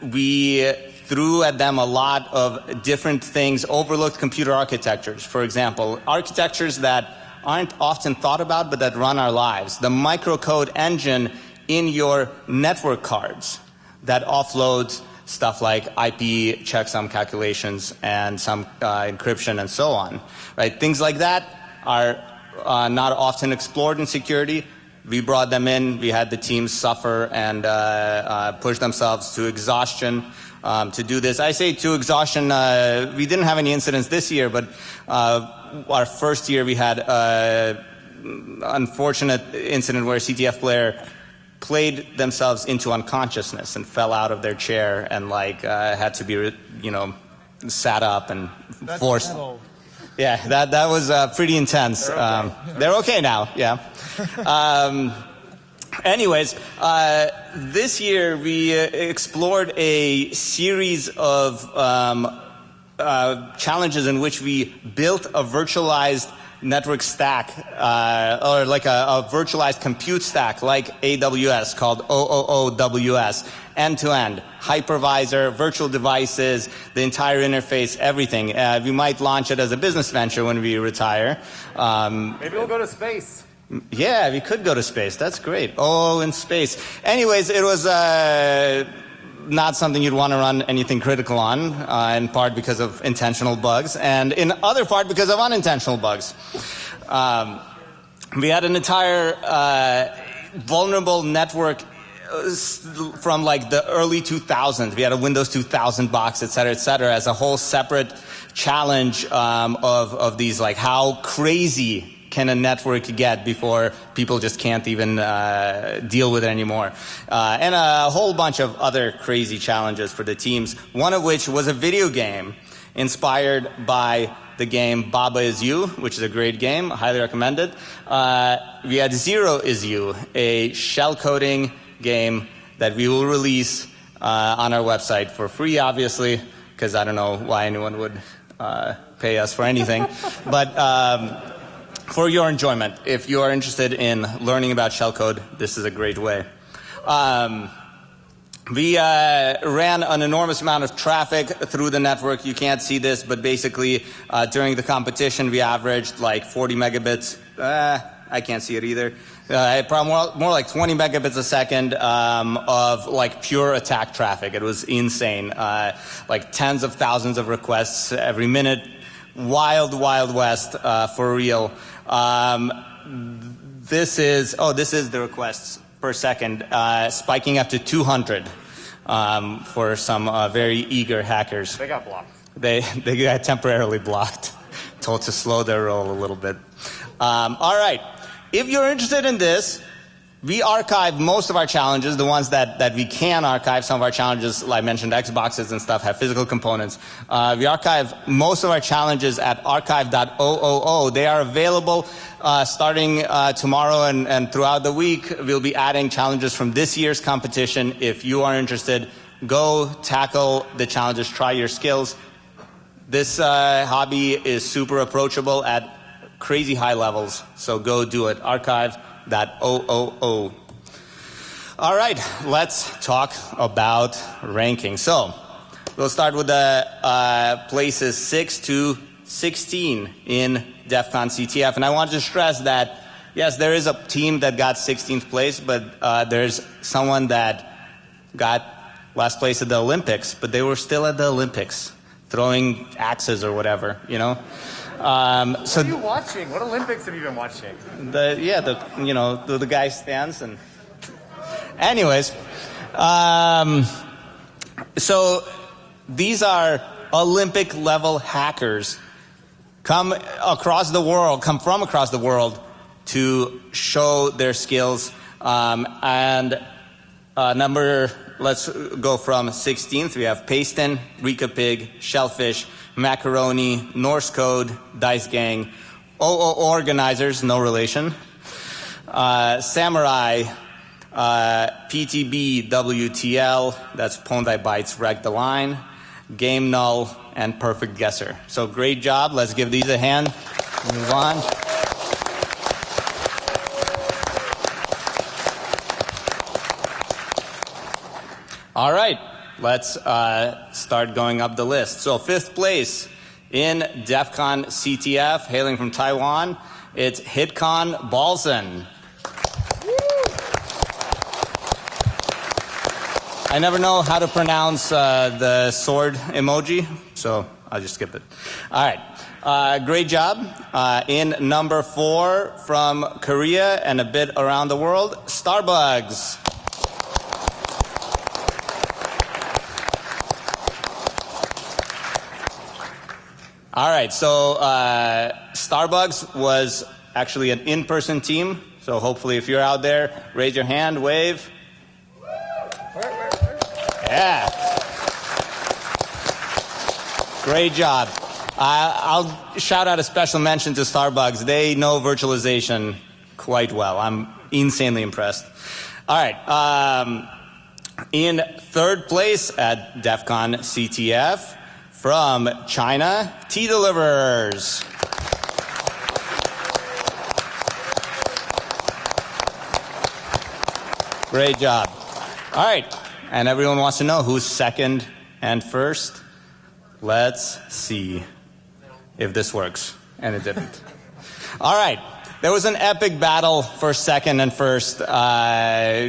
we threw at them a lot of different things, overlooked computer architectures, for example, architectures that aren't often thought about but that run our lives. The microcode engine in your network cards that offloads stuff like IP checksum calculations and some uh, encryption and so on. Right? Things like that are uh, not often explored in security. We brought them in. We had the teams suffer and uh, uh push themselves to exhaustion um, to do this. I say to exhaustion. Uh, we didn't have any incidents this year, but uh, our first year we had an unfortunate incident where a CTF player played themselves into unconsciousness and fell out of their chair and like uh, had to be, you know, sat up and That's forced. Metal. Yeah, that that was uh, pretty intense. They're okay. Um, they're okay now. Yeah. um, anyways, uh, this year we uh, explored a series of um, uh, challenges in which we built a virtualized network stack uh, or like a, a, virtualized compute stack like AWS called OOOWS, end to end, hypervisor, virtual devices, the entire interface, everything. Uh, we might launch it as a business venture when we retire. Um, Maybe we'll go to space. Yeah, we could go to space. That's great. Oh, in space. Anyways, it was. Uh, not something you'd want to run anything critical on, uh, in part because of intentional bugs, and in other part because of unintentional bugs. Um, we had an entire uh, vulnerable network uh, from like the early 2000s. We had a Windows 2000 box, et cetera, et cetera, as a whole separate challenge um, of, of these, like how crazy can a network get before people just can't even uh, deal with it anymore? Uh, and a whole bunch of other crazy challenges for the teams, one of which was a video game inspired by the game Baba Is You, which is a great game, highly recommended. Uh, we had Zero Is You, a shell coding game that we will release uh, on our website for free, obviously, because I don't know why anyone would uh, pay us for anything. but um, for your enjoyment. If you are interested in learning about shellcode, this is a great way. Um, we uh, ran an enormous amount of traffic through the network. You can't see this, but basically uh, during the competition, we averaged like 40 megabits. Uh, I can't see it either. Uh, probably more, more, like 20 megabits a second um, of like pure attack traffic. It was insane. Uh, like tens of thousands of requests every minute. Wild, wild west uh, for real. Um, this is, oh, this is the requests per second, uh, spiking up to 200 um, for some uh, very eager hackers. They got blocked. They, they got temporarily blocked, told to slow their roll a little bit. Um, all right. If you're interested in this, we archive most of our challenges, the ones that, that we can archive. Some of our challenges, like I mentioned, Xboxes and stuff, have physical components. Uh, we archive most of our challenges at archive.ooo. They are available uh, starting uh, tomorrow and, and throughout the week. We'll be adding challenges from this year's competition. If you are interested, go tackle the challenges, try your skills. This uh, hobby is super approachable at crazy high levels, so go do it. Archive That o. All right, let's talk about ranking. So we'll start with the uh, places 6 to 16 in DEF CON CTF. And I want to stress that, yes, there is a team that got 16th place, but uh, there's someone that got last place at the Olympics, but they were still at the Olympics throwing axes or whatever, you know? Um, so what are you watching? What Olympics have you been watching? The yeah, the you know the, the guy stands and. Anyways, um, so these are Olympic level hackers come across the world, come from across the world to show their skills. Um, and uh, number, let's go from 16th. We have pasten, Rika Pig, Shellphish, mhackeroni, Norse Code, Dice Gang, OO Organizers, no relation, uh, Samurai, uh, PTB WTL, that's Thy Bytes Wreck the Line, Game Null, and Perfect Guesser. So great job. Let's give these a hand. Move on. All right, let's uh, start going up the list. So fifth place in DEF CON CTF, hailing from Taiwan, it's Hitcon Balsn. I never know how to pronounce uh, the sword emoji, so I'll just skip it. All right. Uh, great job. Uh, in number four from Korea and a bit around the world, Starbugs. All right, so uh, Starbugs was actually an in person team. So hopefully, if you're out there, raise your hand, wave. Yeah. Great job. Uh, I'll shout out a special mention to Starbugs. They know virtualization quite well. I'm insanely impressed. All right. Um, in third place at DEF CON CTF from China, Tea Deliverers. Great job. All right. And everyone wants to know who's second and first. Let's see if this works. And it didn't. All right. There was an epic battle for second and first. Uh,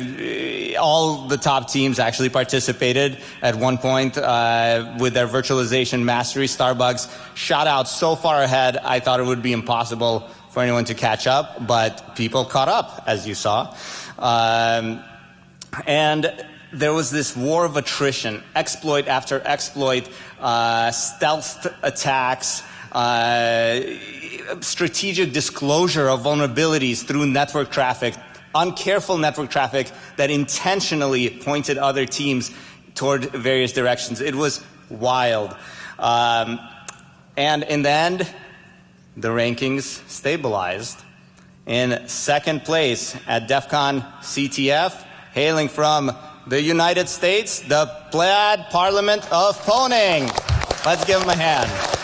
all the top teams actually participated at one point uh, with their virtualization mastery. Starbugs shot out so far ahead, I thought it would be impossible for anyone to catch up, but people caught up, as you saw. Um, and there was this war of attrition, exploit after exploit, uh, stealth attacks, uh, strategic disclosure of vulnerabilities through network traffic, uncareful network traffic that intentionally pointed other teams toward various directions. It was wild. Um, and in the end, the rankings stabilized. In second place at DEF CON CTF, hailing from the United States, the Plaid Parliament of Pwning. Let's give them a hand.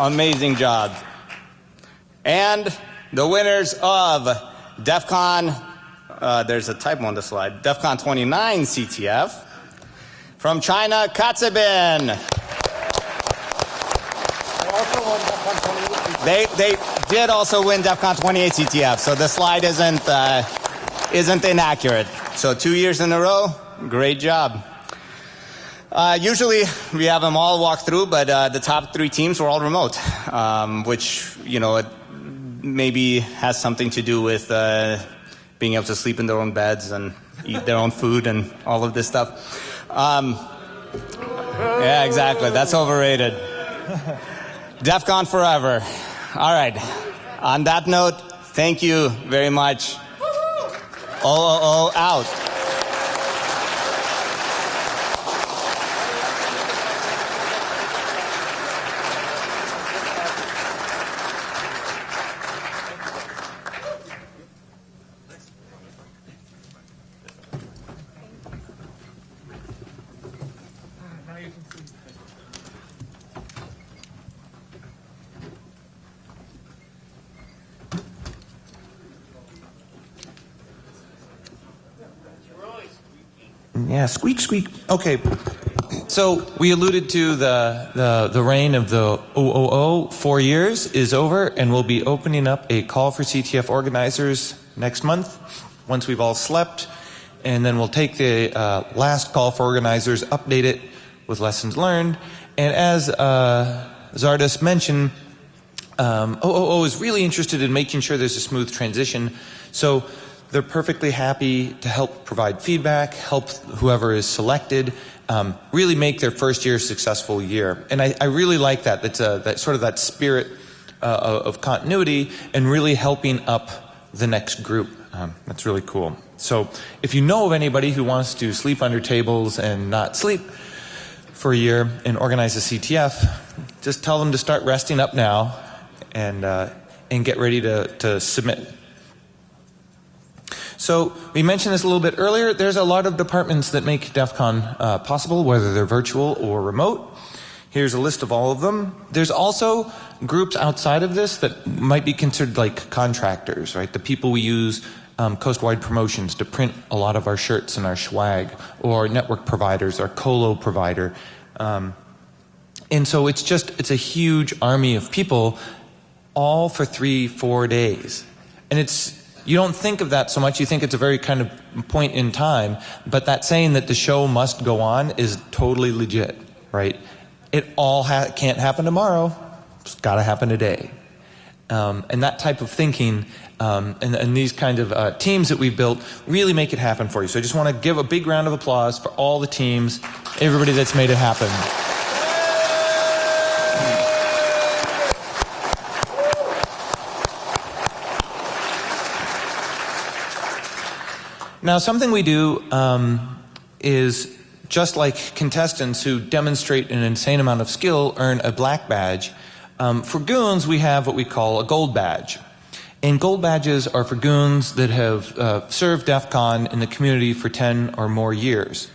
Amazing job. And the winners of DEF CON, uh, there's a typo on the slide, DEF CON 29 CTF, from China, Katzebin. They, they did also win DEF CON 28 CTF, so the slide isn't, uh, isn't inaccurate. So two years in a row, great job. Uh, usually we have them all walk through, but uh, the top three teams were all remote, um, which, you know, it maybe has something to do with uh, being able to sleep in their own beds and eat their own food and all of this stuff. Um, yeah, exactly. That's overrated. DEF CON forever. All right. On that note, thank you very much. OOO out. Yeah, squeak, squeak. Okay. So we alluded to the, the, the reign of the OOO four years is over, and we'll be opening up a call for CTF organizers next month once we've all slept. And then we'll take the uh, last call for organizers, update it with lessons learned. And as uh, Zardus mentioned, um, OOO is really interested in making sure there's a smooth transition. So they're perfectly happy to help provide feedback, help whoever is selected, um, really make their first year a successful year. And I, I really like that. That's a, that sort of that spirit uh, of continuity and really helping up the next group. Um, that's really cool. So if you know of anybody who wants to sleep under tables and not sleep for a year and organize a CTF, just tell them to start resting up now and, uh, and get ready to, to submit. So we mentioned this a little bit earlier. There's a lot of departments that make DEF CON uh, possible, whether they're virtual or remote. Here's a list of all of them. There's also groups outside of this that might be considered like contractors, right? The people we use um, coast-wide promotions to print a lot of our shirts and our swag, or network providers, our colo provider. Um, and so it's just, it's a huge army of people all for three, four days. And it's, you don't think of that so much. You think it's a very kind of point in time. But that saying that the show must go on is totally legit, right? It all ha- can't happen tomorrow. It's got to happen today. Um, and that type of thinking um, and, and, these kind of uh, teams that we've built really make it happen for you. So I just want to give a big round of applause for all the teams, everybody that's made it happen. Now, something we do um, is just like contestants who demonstrate an insane amount of skill earn a black badge. Um, for goons, we have what we call a gold badge. And gold badges are for goons that have uh, served DEF CON in the community for 10 or more years.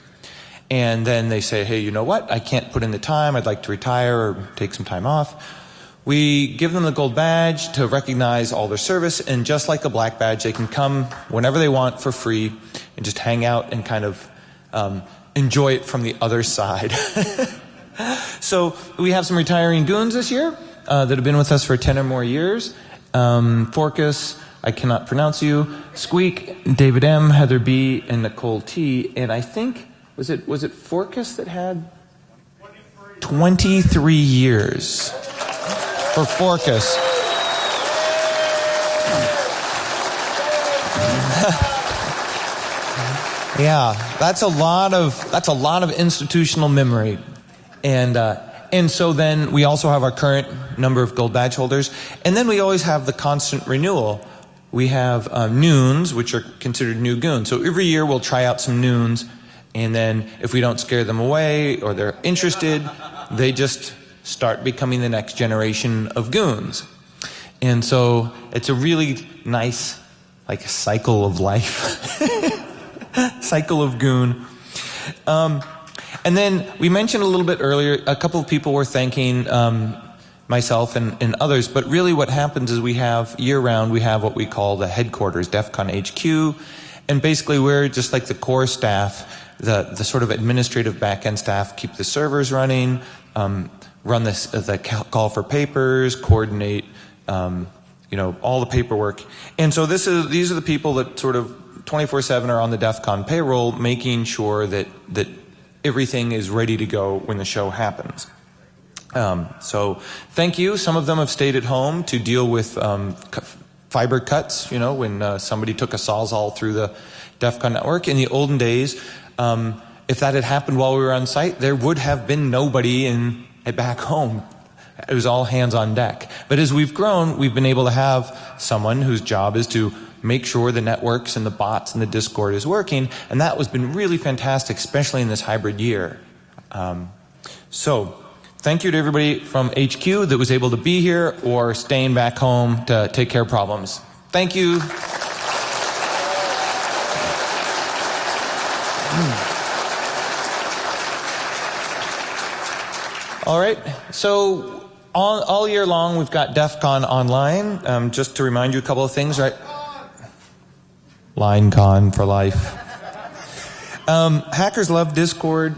And then they say, hey, you know what? I can't put in the time. I'd like to retire or take some time off. We give them the gold badge to recognize all their service, and just like a black badge, they can come whenever they want for free and just hang out and kind of um, enjoy it from the other side. so we have some retiring goons this year uh, that have been with us for 10 or more years. Um, Forcus, I cannot pronounce you, Squeak, David M, Heather B, and Nicole T. And I think, was it, was it Forcus that had 23 years? For Forcus. yeah, that's a lot of that's a lot of institutional memory, and uh, and so then we also have our current number of gold badge holders, and then we always have the constant renewal. We have uh, noons, which are considered new goons. So every year we'll try out some noons, and then if we don't scare them away or they're interested, they just start becoming the next generation of goons. And so it's a really nice, like, cycle of life. cycle of goon. Um, and then we mentioned a little bit earlier, a couple of people were thanking um, myself and, and, others, but really what happens is we have, year round, we have what we call the headquarters, DEF CON HQ, and basically we're just like the core staff, the, the sort of administrative back end staff, keep the servers running, um, run this, uh, the call for papers, coordinate, um, you know, all the paperwork. And so this is, these are the people that sort of 24-7 are on the DEF CON payroll, making sure that, that everything is ready to go when the show happens. Um, so thank you. Some of them have stayed at home to deal with um, fiber cuts, you know, when uh, somebody took a sawzall through the DEF CON network. In the olden days, um, if that had happened while we were on site, there would have been nobody in back home. It was all hands on deck. But as we've grown, we've been able to have someone whose job is to make sure the networks and the bots and the Discord is working. And that has been really fantastic, especially in this hybrid year. Um, so, thank you to everybody from HQ that was able to be here or staying back home to take care of problems. Thank you. All right. So all, all year long, we've got DEF CON online. Um, just to remind you a couple of things, right? LineCon for life. Um, hackers love Discord,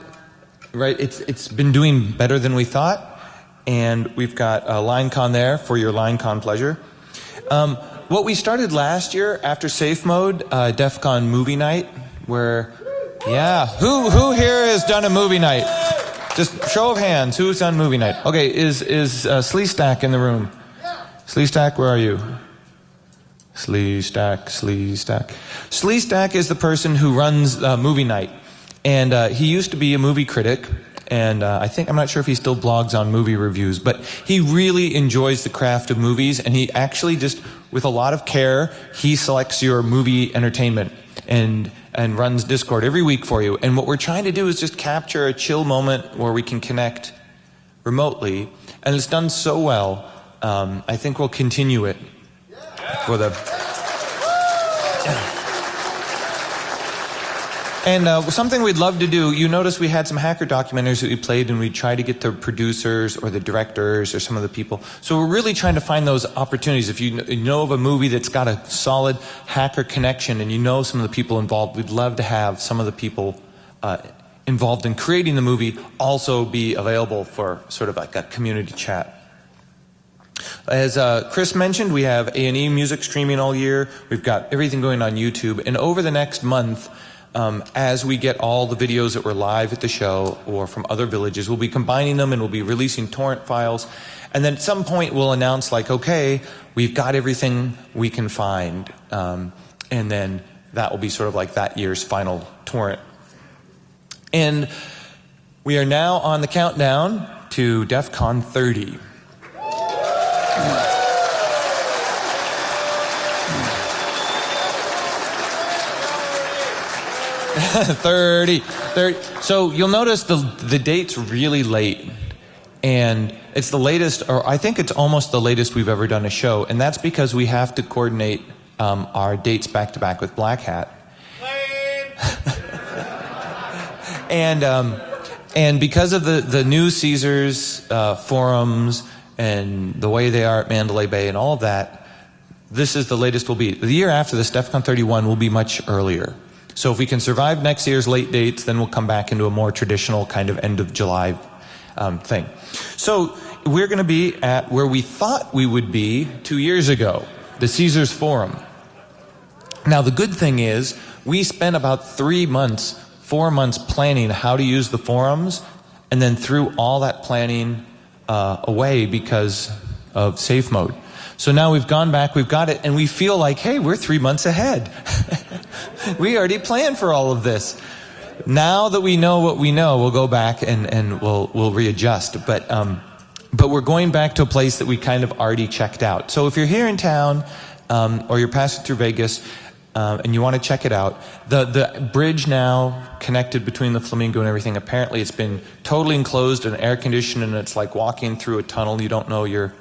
right? It's it's been doing better than we thought, and we've got a LineCon there for your LineCon pleasure. Um, what we started last year after Safe Mode, uh, DEF CON movie night, where, yeah, who who here has done a movie night? Just show of hands. Who's on movie night? Okay, is is uh, Sleestack in the room? Sleestack, where are you? Sleestack, Sleestack. Sleestack is the person who runs uh, movie night, and uh, he used to be a movie critic. And uh, I think I'm not sure if he still blogs on movie reviews, but he really enjoys the craft of movies, and he actually just, with a lot of care, he selects your movie entertainment and and runs Discord every week for you. And what we're trying to do is just capture a chill moment where we can connect remotely and it's done so well. Um, I think we'll continue it for the. And uh, something we'd love to do, you notice we had some hacker documentaries that we played and we tried to get the producers or the directors or some of the people. So we're really trying to find those opportunities. If you know of a movie that's got a solid hacker connection and you know some of the people involved, we'd love to have some of the people uh, involved in creating the movie also be available for sort of like a community chat. As uh, Chris mentioned, we have A&E music streaming all year. We've got everything going on YouTube. And over the next month, um, as we get all the videos that were live at the show or from other villages, we'll be combining them and we'll be releasing torrent files. And then at some point, we'll announce, like, okay, we've got everything we can find. Um, and then that will be sort of like that year's final torrent. And we are now on the countdown to DEF CON 30. 30, 30. So you'll notice the, the date's really late. And it's the latest, or I think it's almost the latest we've ever done a show. And that's because we have to coordinate um, our dates back to back with Black Hat. and, um, and because of the, the new Caesars uh, forums and the way they are at Mandalay Bay and all of that, this is the latest will be. The year after this, DEF CON 31 will be much earlier. So if we can survive next year's late dates, then we'll come back into a more traditional kind of end of July um, thing. So we're going to be at where we thought we would be two years ago, the Caesars Forum. Now the good thing is we spent about three months, four months planning how to use the forums, and then threw all that planning uh, away because of safe mode. So now we've gone back, we've got it, and we feel like, hey, we're three months ahead. we already planned for all of this. Now that we know what we know, we'll go back and, and we'll, we'll readjust. But, um, but we're going back to a place that we kind of already checked out. So if you're here in town um, or you're passing through Vegas uh, and you want to check it out, the, the bridge now connected between the Flamingo and everything, apparently it's been totally enclosed and air conditioned and it's like walking through a tunnel. You don't know you're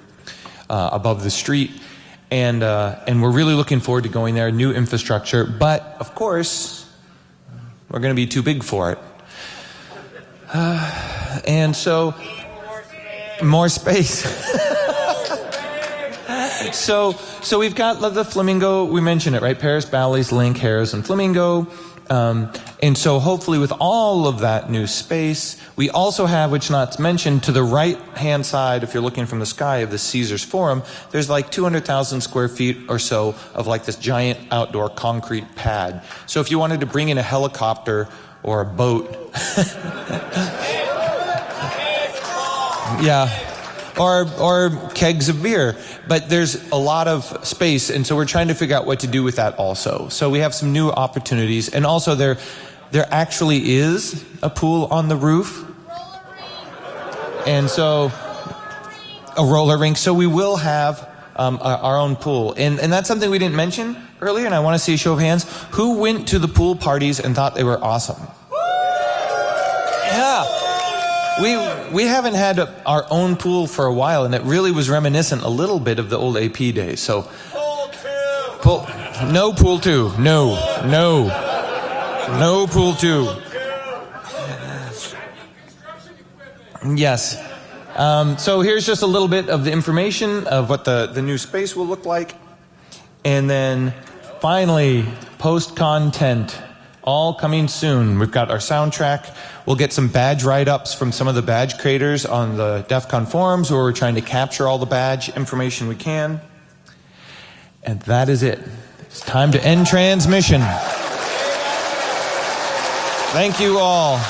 uh, above the street and uh, and we're really looking forward to going there. New infrastructure, but of course, we're going to be too big for it. Uh, and so, more space. so so we've got the flamingo. We mentioned it right. Paris, Bally's, LINQ, Harrah's, and Flamingo. Um, and so hopefully with all of that new space, we also have, which not mentioned, to the right hand side, if you're looking from the sky of the Caesars Forum, there's like 200,000 square feet or so of like this giant outdoor concrete pad. So if you wanted to bring in a helicopter or a boat, yeah, or or kegs of beer. But there's a lot of space, and so we're trying to figure out what to do with that also. So we have some new opportunities, and also there there actually is a pool on the roof, and so a roller rink. So we will have um, our, own pool, and and that's something we didn't mention earlier, and I want to see a show of hands. Who went to the pool parties and thought they were awesome? Yeah. We we haven't had a, our own pool for a while, and it really was reminiscent a little bit of the old AP days. So, pool, no pool two, no, no, no pool two. Yes. Um, so here's just a little bit of the information of what the, the new space will look like. And then finally, post content, all coming soon. We've got our soundtrack. We'll get some badge write-ups from some of the badge creators on the DEF CON forums where we're trying to capture all the badge information we can. And that is it. It's time to end transmission. Thank you all.